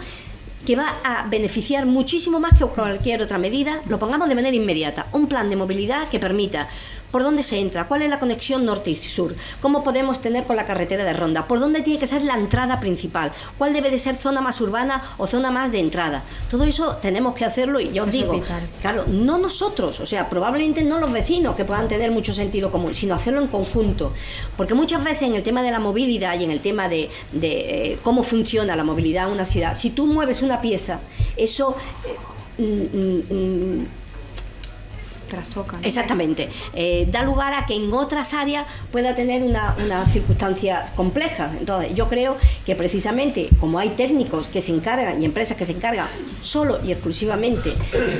que va a beneficiar muchísimo más que cualquier otra medida, lo pongamos de manera inmediata. Un plan de movilidad que permita ¿Por dónde se entra? ¿Cuál es la conexión norte y sur? ¿Cómo podemos tener con la carretera de Ronda? ¿Por dónde tiene que ser la entrada principal? ¿Cuál debe de ser zona más urbana o zona más de entrada? Todo eso tenemos que hacerlo y yo os digo, claro, no nosotros, o sea, probablemente no los vecinos que puedan tener mucho sentido común, sino hacerlo en conjunto. Porque muchas veces en el tema de la movilidad y en el tema de, eh, cómo funciona la movilidad en una ciudad, si tú mueves una pieza, eso... Eh, mm, mm, Exactamente. Eh, da lugar a que en otras áreas pueda tener una, unas circunstancias complejas. Entonces, yo creo que precisamente como hay técnicos que se encargan y empresas que se encargan solo y exclusivamente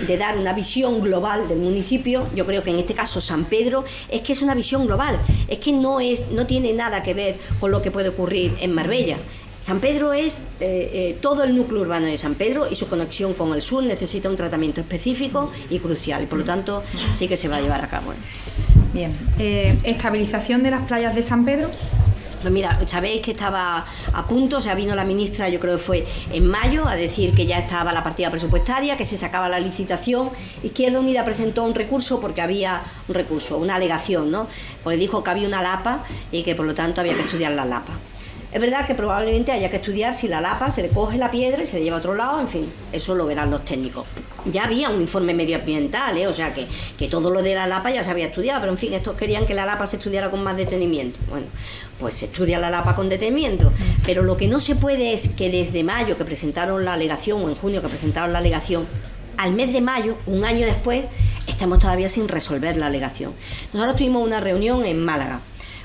de dar una visión global del municipio, yo creo que en este caso San Pedro es que es una visión global, es que no, es, no tiene nada que ver con lo que puede ocurrir en Marbella. San Pedro es eh, eh, todo el núcleo urbano de San Pedro y su conexión con el sur necesita un tratamiento específico y crucial por lo tanto sí que se va a llevar a cabo. Bien, eh, estabilización de las playas de San Pedro. Pues mira, sabéis que estaba a punto, o sea, vino la ministra, yo creo que fue en mayo, a decir que ya estaba la partida presupuestaria, que se sacaba la licitación. Izquierda Unida presentó un recurso porque había un recurso, una alegación, ¿no? Porque dijo que había una lapa y que por lo tanto había que estudiar la lapa. Es verdad que probablemente haya que estudiar si la lapa se le coge la piedra y se le lleva a otro lado, en fin, eso lo verán los técnicos. Ya había un informe medioambiental, ¿eh? o sea que, que todo lo de la lapa ya se había estudiado, pero en fin, estos querían que la lapa se estudiara con más detenimiento. Bueno, pues se estudia la lapa con detenimiento, pero lo que no se puede es que desde mayo que presentaron la alegación, o en junio que presentaron la alegación, al mes de mayo, un año después, estamos todavía sin resolver la alegación. Nosotros tuvimos una reunión en Málaga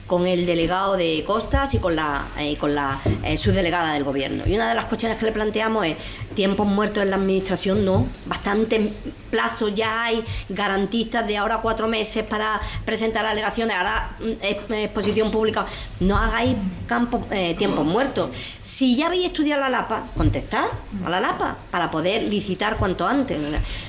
con el delegado de Costas y con la, eh, con la eh, subdelegada del gobierno. Y una de las cuestiones que le planteamos es tiempos muertos en la administración, no, bastante plazo ya hay garantistas de ahora cuatro meses para presentar alegaciones, ahora mm, exposición pública, no hagáis campo, eh, tiempos muertos. Si ya habéis estudiado la LAPA, contestad a la LAPA para poder licitar cuanto antes.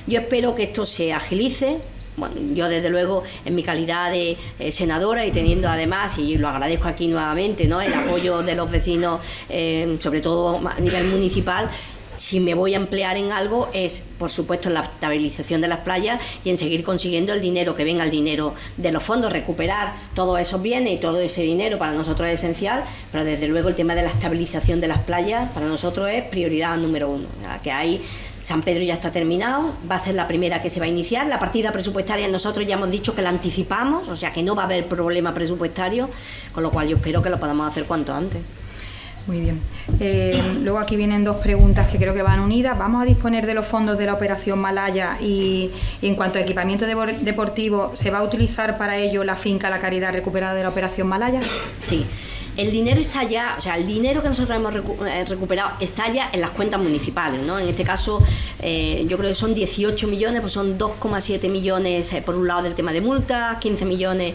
Yo espero que esto se agilice, bueno, yo desde luego en mi calidad de eh, senadora y teniendo además, y lo agradezco aquí nuevamente, ¿no? el apoyo de los vecinos, eh, sobre todo a nivel municipal, si me voy a emplear en algo es, por supuesto, en la estabilización de las playas y en seguir consiguiendo el dinero, que venga el dinero de los fondos, recuperar todos esos bienes y todo ese dinero para nosotros es esencial, pero desde luego el tema de la estabilización de las playas para nosotros es prioridad número uno, que hay San Pedro ya está terminado, va a ser la primera que se va a iniciar. La partida presupuestaria nosotros ya hemos dicho que la anticipamos, o sea que no va a haber problema presupuestario, con lo cual yo espero que lo podamos hacer cuanto antes. Muy bien. Eh, luego aquí vienen dos preguntas que creo que van unidas. ¿Vamos a disponer de los fondos de la operación Malaya y, y en cuanto a equipamiento deportivo, ¿se va a utilizar para ello la finca La Caridad recuperada de la operación Malaya? Sí el dinero está ya, o sea, el dinero que nosotros hemos eh, recuperado está ya en las cuentas municipales, ¿no? En este caso, eh, yo creo que son 18 millones, pues son 2,7 millones eh, por un lado del tema de multas, 15 millones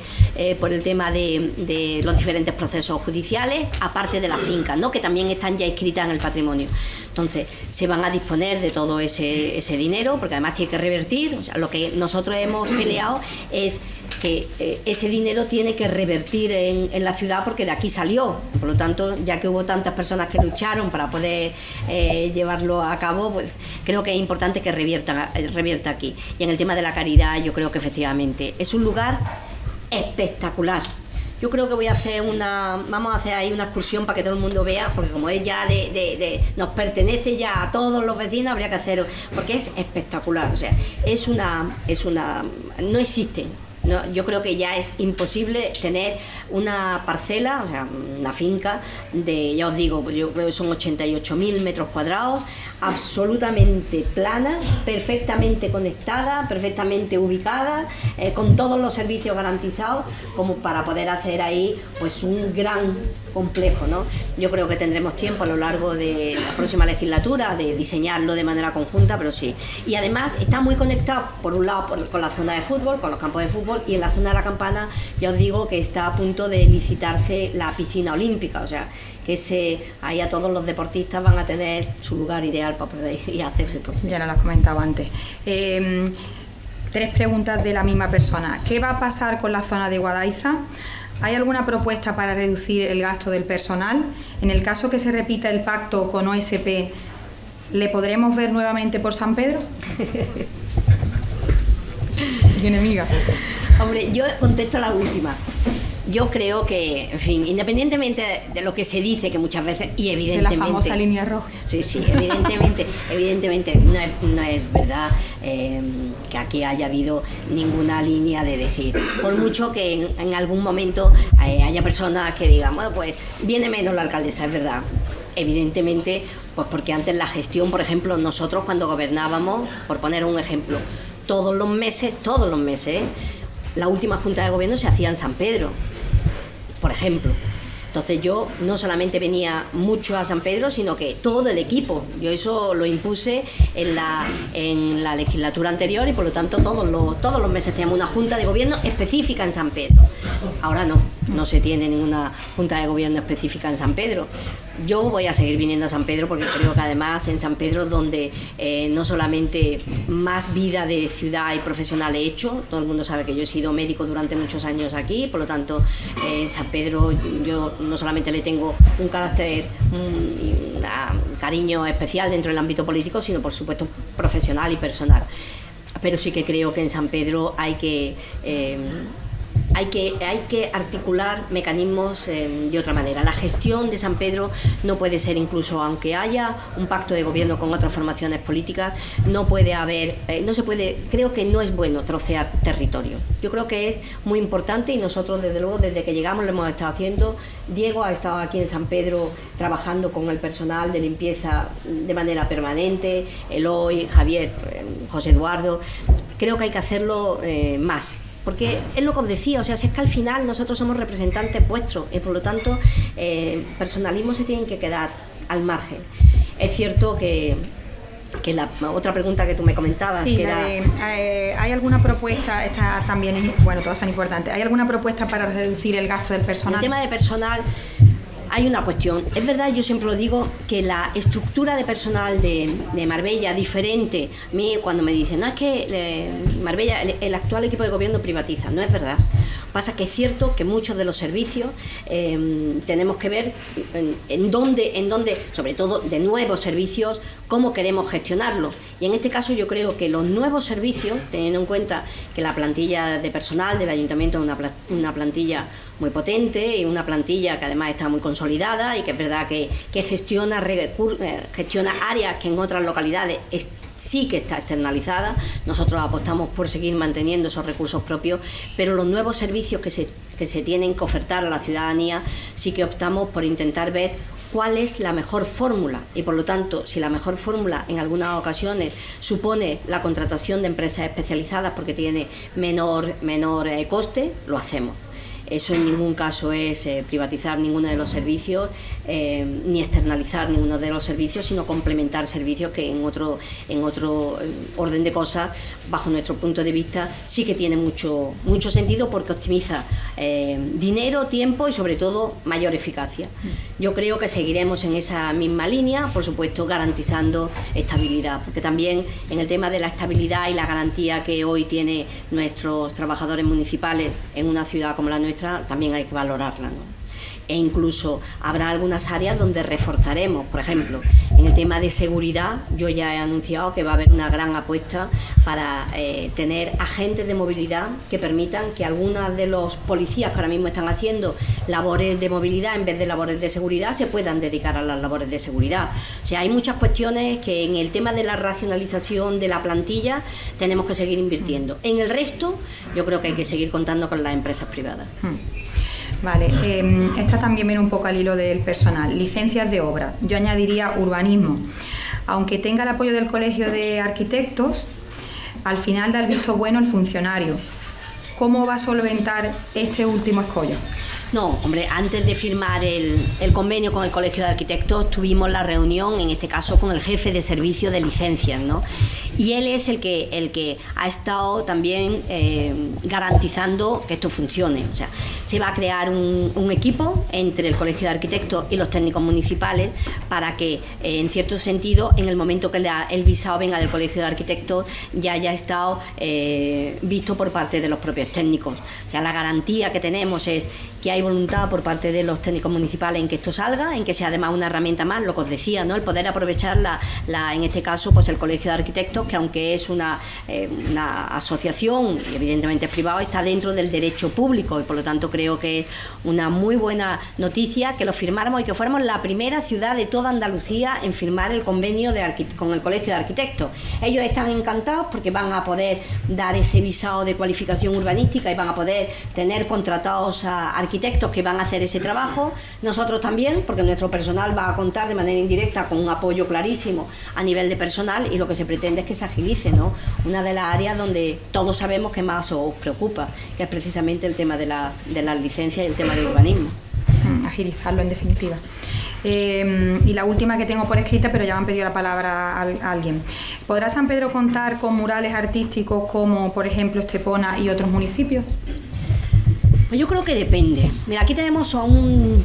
por el tema de, los diferentes procesos judiciales, aparte de las fincas, ¿no? Que también están ya inscritas en el patrimonio. Entonces, se van a disponer de todo ese, ese dinero, porque además tiene que revertir, o sea, lo que nosotros hemos peleado es que eh, ese dinero tiene que revertir en, la ciudad porque de aquí salió. Por lo tanto, ya que hubo tantas personas que lucharon para poder eh, llevarlo a cabo, pues creo que es importante que revierta, eh, revierta aquí. Y en el tema de la caridad, yo creo que efectivamente es un lugar espectacular. Yo creo que voy a hacer una, vamos a hacer ahí una excursión para que todo el mundo vea, porque como es ya de, de, nos pertenece ya a todos los vecinos, habría que hacer, porque es espectacular, o sea, es una, es una, no existe yo creo que ya es imposible tener una parcela, o sea, una finca de, ya os digo, yo creo que son 88.000 metros cuadrados, absolutamente plana, perfectamente conectada, perfectamente ubicada, eh, con todos los servicios garantizados, como para poder hacer ahí pues un gran complejo. ¿no? Yo creo que tendremos tiempo a lo largo de la próxima legislatura de diseñarlo de manera conjunta, pero sí. Y además está muy conectado, por un lado, con la zona de fútbol, con los campos de fútbol, y en la zona de la campana ya os digo que está a punto de licitarse la piscina olímpica, o sea, que se, ahí a todos los deportistas van a tener su lugar ideal para poder ir a hacer deporte. Ya no lo has comentado antes. Em, tres preguntas de la misma persona. ¿Qué va a pasar con la zona de Guadaiza? ¿Hay alguna propuesta para reducir el gasto del personal? En el caso que se repita el pacto con OSP, ¿le podremos ver nuevamente por San Pedro? Tiene amiga. Hombre, yo contesto la última. Yo creo que, en fin, independientemente de lo que se dice, que muchas veces, y evidentemente... De la famosa línea roja. Sí, sí, evidentemente, evidentemente no es, no es verdad eh, que aquí haya habido ninguna línea de decir. Por mucho que en, en algún momento eh, haya personas que digan, bueno, pues viene menos la alcaldesa, es verdad. Evidentemente, pues porque antes la gestión, por ejemplo, nosotros cuando gobernábamos, por poner un ejemplo, todos los meses, todos los meses, la última junta de gobierno se hacía en San Pedro por ejemplo. Entonces yo no solamente venía mucho a San Pedro, sino que todo el equipo. Yo eso lo impuse en la, en la legislatura anterior y por lo tanto todos los, todos los meses teníamos una junta de gobierno específica en San Pedro. Ahora no, no se tiene ninguna junta de gobierno específica en San Pedro. Yo voy a seguir viniendo a San Pedro porque creo que además en San Pedro donde eh, no solamente más vida de ciudad y profesional he hecho, todo el mundo sabe que yo he sido médico durante muchos años aquí, por lo tanto en San Pedro yo no solamente le tengo un carácter un, un cariño especial dentro del ámbito político, sino por supuesto profesional y personal. Pero sí que creo que en San Pedro hay que... Eh, hay que, hay que articular mecanismos eh, de otra manera. La gestión de San Pedro no puede ser incluso, aunque haya un pacto de gobierno con otras formaciones políticas, no puede haber, eh, no se puede, creo que no es bueno trocear territorio. Yo creo que es muy importante y nosotros desde luego desde que llegamos lo hemos estado haciendo. Diego ha estado aquí en San Pedro trabajando con el personal de limpieza de manera permanente, Eloy, Javier, eh, José Eduardo. Creo que hay que hacerlo más porque es lo que os decía, o sea, si es que al final nosotros somos representantes vuestros y por lo tanto eh, personalismo se tienen que quedar al margen. Es cierto que, que la otra pregunta que tú me comentabas, sí, que era... De, eh, ¿hay alguna propuesta, esta también, bueno, todas son importantes, ¿hay alguna propuesta para reducir el gasto del personal? El tema de personal hay una cuestión. Es verdad, yo siempre lo digo, que la estructura de personal de, de Marbella, diferente, a mí cuando me dicen, no, es que eh, Marbella, el, actual equipo de gobierno privatiza, no es verdad. Pasa que es cierto que muchos de los servicios eh, tenemos que ver en, dónde, en dónde, sobre todo de nuevos servicios, cómo queremos gestionarlo. Y en este caso yo creo que los nuevos servicios, teniendo en cuenta que la plantilla de personal del ayuntamiento es una, una plantilla muy potente y una plantilla que además está muy consolidada y que es verdad que, gestiona, gestiona áreas que en otras localidades sí que está externalizada. Nosotros apostamos por seguir manteniendo esos recursos propios, pero los nuevos servicios que se, que se tienen que ofertar a la ciudadanía sí que optamos por intentar ver cuál es la mejor fórmula y por lo tanto si la mejor fórmula en algunas ocasiones supone la contratación de empresas especializadas porque tiene menor, menor eh, coste, lo hacemos. Eso en ningún caso es eh, privatizar ninguno de los servicios eh, ni externalizar ninguno de los servicios, sino complementar servicios que en otro, en otro eh, orden de cosas, bajo nuestro punto de vista, sí que tiene mucho, mucho sentido porque optimiza eh, dinero, tiempo y sobre todo mayor eficacia. Yo creo que seguiremos en esa misma línea, por supuesto garantizando estabilidad, porque también en el tema de la estabilidad y la garantía que hoy tiene nuestros trabajadores municipales en una ciudad como la nuestra, también hay que valorarla. E incluso habrá algunas áreas donde reforzaremos, por ejemplo, en el tema de seguridad, yo ya he anunciado que va a haber una gran apuesta para eh, tener agentes de movilidad que permitan que algunas de los policías que ahora mismo están haciendo labores de movilidad en vez de labores de seguridad se puedan dedicar a las labores de seguridad. O sea, hay muchas cuestiones que en el tema de la racionalización de la plantilla tenemos que seguir invirtiendo. En el resto, yo creo que hay que seguir contando con las empresas privadas. Hmm. Vale, eh, esta también viene un poco al hilo del personal. Licencias de obra. Yo añadiría urbanismo. Aunque tenga el apoyo del Colegio de Arquitectos, al final da el visto bueno el funcionario. ¿Cómo va a solventar este último escollo? No, hombre, antes de firmar el, el, convenio con el Colegio de Arquitectos tuvimos la reunión, en este caso, con el jefe de servicio de licencias, ¿no? Y él es el que, el que ha estado también eh, garantizando que esto funcione. O sea, se va a crear un, equipo entre el Colegio de Arquitectos y los técnicos municipales para que, eh, en cierto sentido, en el momento que el visado venga del Colegio de Arquitectos, ya haya estado eh, visto por parte de los propios técnicos. O sea, la garantía que tenemos es que hay voluntad por parte de los técnicos municipales en que esto salga, en que sea además una herramienta más, lo que os decía, ¿no? el poder aprovechar la, la, en este caso pues el Colegio de Arquitectos que aunque es una, eh, una asociación y evidentemente es privado, está dentro del derecho público y por lo tanto creo que es una muy buena noticia que lo firmáramos y que fuéramos la primera ciudad de toda Andalucía en firmar el convenio con el Colegio de Arquitectos. Ellos están encantados porque van a poder dar ese visado de cualificación urbanística y van a poder tener contratados a arquitectos que van a hacer ese trabajo. Nosotros también, porque nuestro personal va a contar de manera indirecta con un apoyo clarísimo a nivel de personal y lo que se pretende es que se agilice, ¿no? Una de las áreas donde todos sabemos que más os preocupa, que es precisamente el tema de las, de las licencias y el tema del urbanismo. Mm, agilizarlo en definitiva. Eh, y la última que tengo por escrita, pero ya me han pedido la palabra a, alguien. ¿Podrá San Pedro contar con murales artísticos como, por ejemplo, Estepona y otros municipios? Pues yo creo que depende. Mira, aquí tenemos a un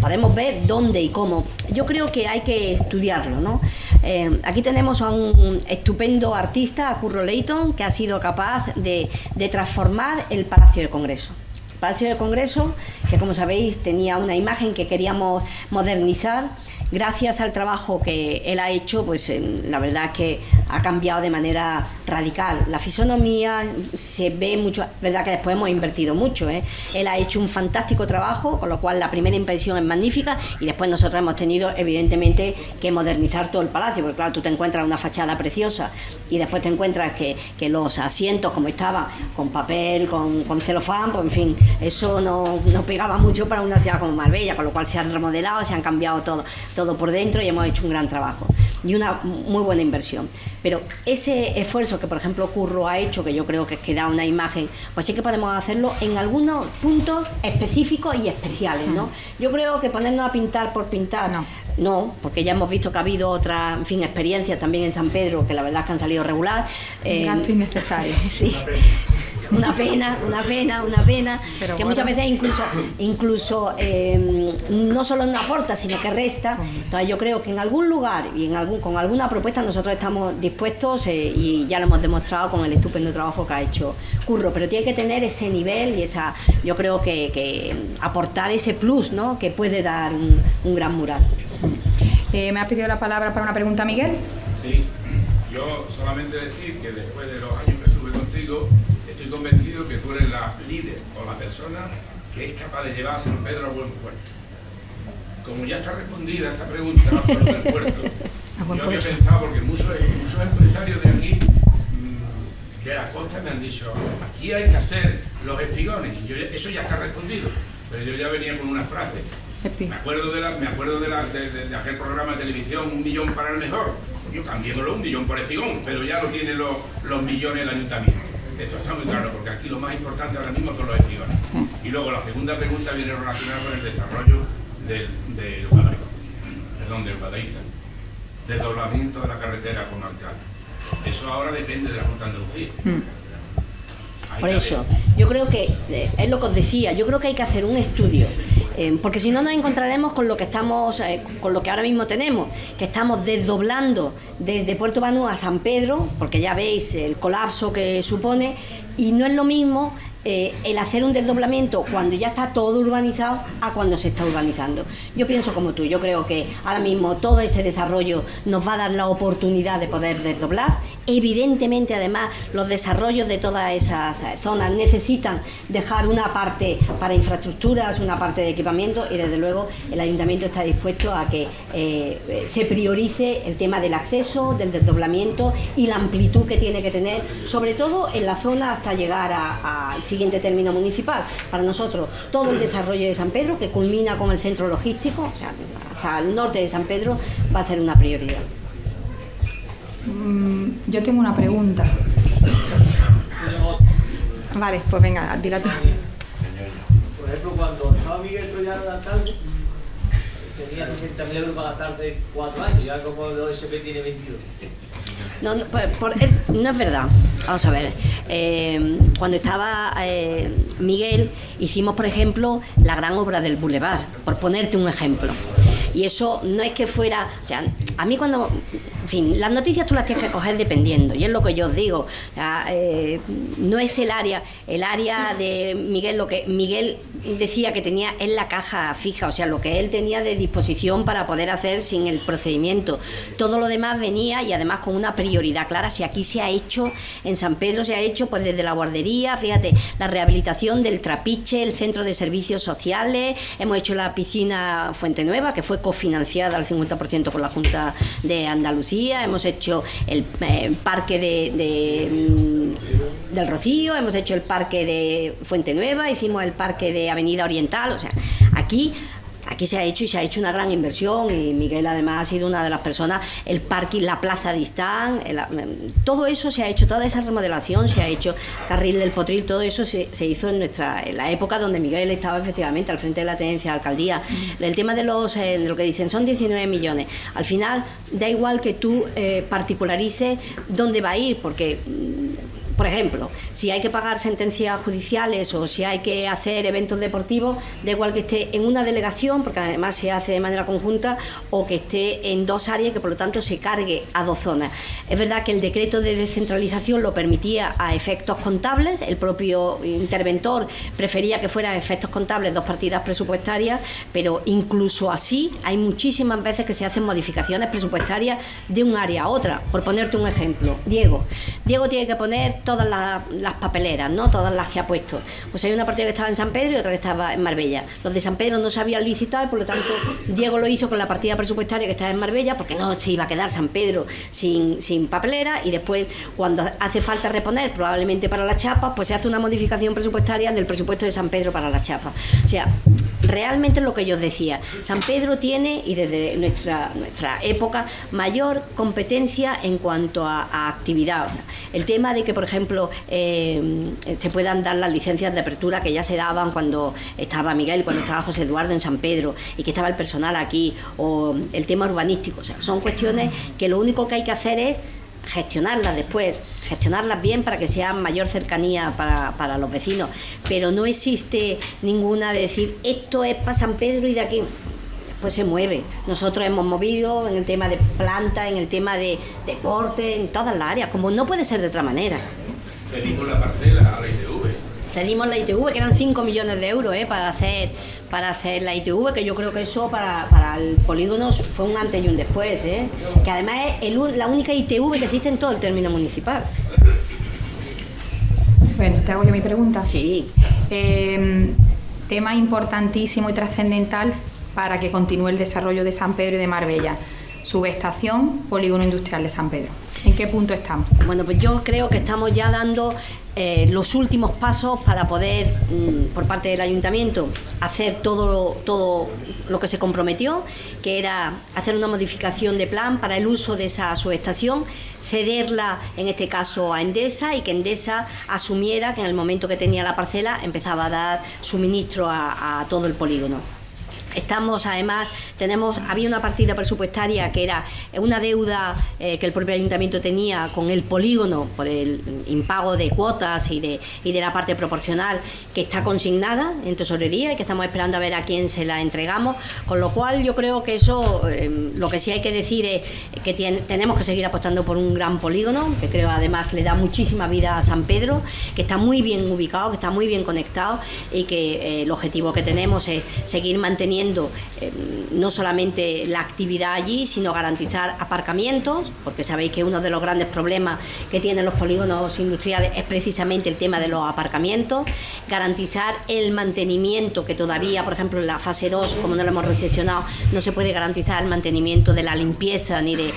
podemos ver dónde y cómo. Yo creo que hay que estudiarlo, ¿no? Eh, aquí tenemos a un estupendo artista, a Curro Leighton, que ha sido capaz de, de transformar el Palacio del Congreso. Palacio de Congreso, que como sabéis tenía una imagen que queríamos modernizar. Gracias al trabajo que él ha hecho, pues la verdad es que ha cambiado de manera radical. La fisonomía se ve mucho, verdad que después hemos invertido mucho. ¿eh? Él ha hecho un fantástico trabajo, con lo cual la primera impresión es magnífica y después nosotros hemos tenido evidentemente que modernizar todo el palacio, porque claro, tú te encuentras una fachada preciosa y después te encuentras que, que los asientos como estaban, con papel, con, con celofán, pues en fin, eso no, no, pegaba mucho para una ciudad como Marbella, con lo cual se han remodelado, se han cambiado todo, todo por dentro y hemos hecho un gran trabajo y una muy buena inversión. Pero ese esfuerzo que, por ejemplo, Curro ha hecho, que yo creo que, que da una imagen, pues sí que podemos hacerlo en algunos puntos específicos y especiales, ¿no? Mm. Yo creo que ponernos a pintar por pintar, no. no porque ya hemos visto que ha habido otras, en fin, experiencias también en San Pedro, que la verdad es que han salido regular. Un eh, gasto innecesario. sí una pena, una pena, una pena, que muchas veces incluso, incluso eh, no solo no aporta, sino que resta. Entonces yo creo que en algún lugar y en algún, con alguna propuesta nosotros estamos dispuestos eh, y ya lo hemos demostrado con el estupendo trabajo que ha hecho Curro, pero tiene que tener ese nivel y esa, yo creo que, aportar ese plus ¿no? que puede dar un, gran mural. Eh, ¿Me ha pedido la palabra para una pregunta, Miguel? Sí, yo solamente decir que después de los años convencido que tú eres la líder o la persona que es capaz de llevar a San Pedro a buen puerto. Como ya está respondida esa pregunta por del puerto, yo había pensado, porque muchos, muchos empresarios de aquí mm, de la costa me han dicho, aquí hay que hacer los espigones, y eso ya está respondido, pero yo ya venía con una frase. Me acuerdo de, la, me acuerdo de, la, de, aquel programa de televisión, un millón para el mejor. Yo cambiéndolo un millón por espigón, pero ya lo tienen los, los millones el ayuntamiento. Eso está muy claro, porque aquí lo más importante ahora mismo son los espigones. Y luego la segunda pregunta viene relacionada con el desarrollo del, del perdón, del Guadaiza, desdoblamiento de la carretera con alcalde. Eso ahora depende de la Junta de Andalucía. Mm. Por eso, yo creo que, eh, es lo que os decía, yo creo que hay que hacer un estudio eh, porque si no nos encontraremos con lo que estamos, eh, con lo que ahora mismo tenemos, que estamos desdoblando desde Puerto Banú a San Pedro, porque ya veis el colapso que supone, y no es lo mismo eh, el hacer un desdoblamiento cuando ya está todo urbanizado a cuando se está urbanizando. Yo pienso como tú, yo creo que ahora mismo todo ese desarrollo nos va a dar la oportunidad de poder desdoblar Evidentemente, además, los desarrollos de todas esas zonas necesitan dejar una parte para infraestructuras, una parte de equipamiento y, desde luego, el ayuntamiento está dispuesto a que eh, se priorice el tema del acceso, del desdoblamiento y la amplitud que tiene que tener, sobre todo en la zona hasta llegar al siguiente término municipal. Para nosotros, todo el desarrollo de San Pedro, que culmina con el centro logístico, o sea, hasta el norte de San Pedro, va a ser una prioridad. Mm, yo tengo una pregunta. Vale, pues venga, dila tú. Por ejemplo, cuando estaba Miguel Troyano de la tarde, tenía 60.000 euros para gastarse 4 años, ya como el OSP tiene 22. No, no, no, es verdad. Vamos a ver. Eh, cuando estaba eh, Miguel, hicimos, por ejemplo, la gran obra del Boulevard, por ponerte un ejemplo. Y eso no es que fuera. O sea, a mí cuando en fin, las noticias tú las tienes que coger dependiendo, y es lo que yo os digo. Eh, no es el área, el área de Miguel, lo que Miguel decía que tenía en la caja fija, o sea, lo que él tenía de disposición para poder hacer sin el procedimiento. Todo lo demás venía y además con una prioridad clara. Si aquí se ha hecho, en San Pedro se ha hecho pues desde la guardería, fíjate, la rehabilitación del trapiche, el centro de servicios sociales, hemos hecho la piscina Fuente Nueva, que fue cofinanciada al 50% por la Junta de Andalucía, hemos hecho el eh, parque de, mm, del Rocío, hemos hecho el parque de Fuente Nueva, hicimos el parque de Avenida Oriental, o sea, aquí aquí se ha hecho y se ha hecho una gran inversión y Miguel además ha sido una de las personas, el parking, la plaza de Istán, todo eso se ha hecho, toda esa remodelación se ha hecho, Carril del Potril, todo eso se, hizo en nuestra en la época donde Miguel estaba efectivamente al frente de la tenencia de alcaldía. El tema de los eh, de lo que dicen son 19 millones. Al final da igual que tú eh, particularices dónde va a ir, porque por ejemplo, si hay que pagar sentencias judiciales o si hay que hacer eventos deportivos, da igual que esté en una delegación, porque además se hace de manera conjunta, o que esté en dos áreas que por lo tanto se cargue a dos zonas. Es verdad que el decreto de descentralización lo permitía a efectos contables, el propio interventor prefería que fueran efectos contables dos partidas presupuestarias, pero incluso así hay muchísimas veces que se hacen modificaciones presupuestarias de un área a otra. Por ponerte un ejemplo, Diego. Diego tiene que poner todas las, papeleras, ¿no? Todas las que ha puesto. Pues hay una partida que estaba en San Pedro y otra que estaba en Marbella. Los de San Pedro no se habían licitado, por lo tanto, Diego lo hizo con la partida presupuestaria que estaba en Marbella, porque no se iba a quedar San Pedro sin, sin papelera, y después, cuando hace falta reponer, probablemente para las chapas, pues se hace una modificación presupuestaria del presupuesto de San Pedro para las chapas. O sea, realmente lo que yo decía, San Pedro tiene, y desde nuestra, nuestra época, mayor competencia en cuanto a, actividad. El tema de que, por ejemplo, eh, se puedan dar las licencias de apertura que ya se daban cuando estaba Miguel, cuando estaba José Eduardo en San Pedro y que estaba el personal aquí, o el tema urbanístico. O sea, son cuestiones que lo único que hay que hacer es gestionarlas después, gestionarlas bien para que sea mayor cercanía para, para, los vecinos, pero no existe ninguna de decir esto es para San Pedro y de aquí pues se mueve. Nosotros hemos movido en el tema de planta, en el tema de deporte, en todas las áreas, como no puede ser de otra manera. Pedimos la parcela a la ITV. Cedimos la ITV, que eran 5 millones de euros ¿eh? para hacer para hacer la ITV, que yo creo que eso para, para el polígono fue un antes y un después, ¿eh? que además es la única ITV que existe en todo el término municipal. Bueno, te hago yo mi pregunta. Sí. Em, tema importantísimo y trascendental para que continúe el desarrollo de San Pedro y de Marbella. Subestación, polígono industrial de San Pedro. ¿En qué punto estamos? Bueno, pues yo creo que estamos ya dando eh, los últimos pasos para poder, mm, por parte del ayuntamiento, hacer todo, todo lo que se comprometió, que era hacer una modificación de plan para el uso de esa subestación, cederla en este caso a Endesa y que Endesa asumiera que en el momento que tenía la parcela empezaba a dar suministro a todo el polígono. Estamos, además, tenemos, había una partida presupuestaria que era una deuda eh, que el propio ayuntamiento tenía con el polígono por el impago de cuotas y de, y de la parte proporcional que está consignada en tesorería y que estamos esperando a ver a quién se la entregamos. Con lo cual, yo creo que eso, em, lo que sí hay que decir es que tenemos que seguir apostando por un gran polígono, que creo además le da muchísima vida a San Pedro, que está muy bien ubicado, que está muy bien conectado y que eh, el objetivo que tenemos es seguir manteniendo eh, no solamente la actividad allí, sino garantizar aparcamientos, porque sabéis que uno de los grandes problemas que tienen los polígonos industriales es precisamente el tema de los aparcamientos, garantizar el mantenimiento, que todavía, por ejemplo, en la fase 2, como no lo hemos recesionado, no se puede garantizar el mantenimiento de la limpieza ni de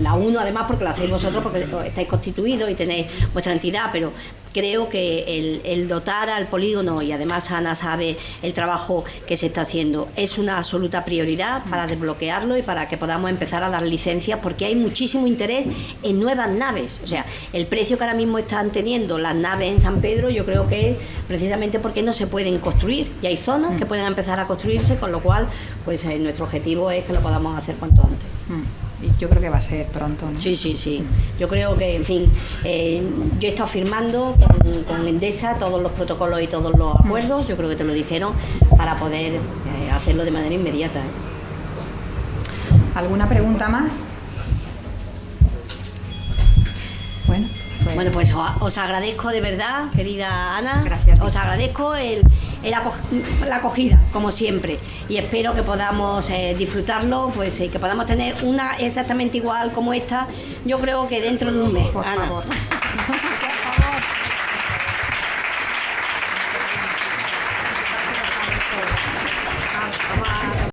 la 1, además, porque lo hacéis vosotros, porque estáis constituidos y tenéis vuestra entidad, pero creo que el, dotar al polígono, y además Ana sabe el trabajo que se está haciendo, es una absoluta prioridad para desbloquearlo y para que podamos empezar a dar licencias, porque hay muchísimo interés en nuevas naves. O sea, el precio que ahora mismo están teniendo las naves en San Pedro, yo creo que es precisamente porque no se pueden construir y hay zonas que pueden empezar a construirse, con lo cual, pues eh, nuestro objetivo es que lo podamos hacer cuanto antes. Yo creo que va a ser pronto. ¿no? Sí, sí, sí. Yo creo que, en fin, eh, yo he estado firmando con, Endesa todos los protocolos y todos los acuerdos, yo creo que te lo dijeron, para poder eh, hacerlo de manera inmediata. ¿Alguna pregunta más? Bueno, pues os, agradezco de verdad, querida Ana. Gracias. Os agradezco el, el aco- la acogida, como siempre. Y espero que podamos eh, disfrutarlo, pues eh, que podamos tener una exactamente igual como esta. Yo creo que dentro de un mes. Por Ana. favor.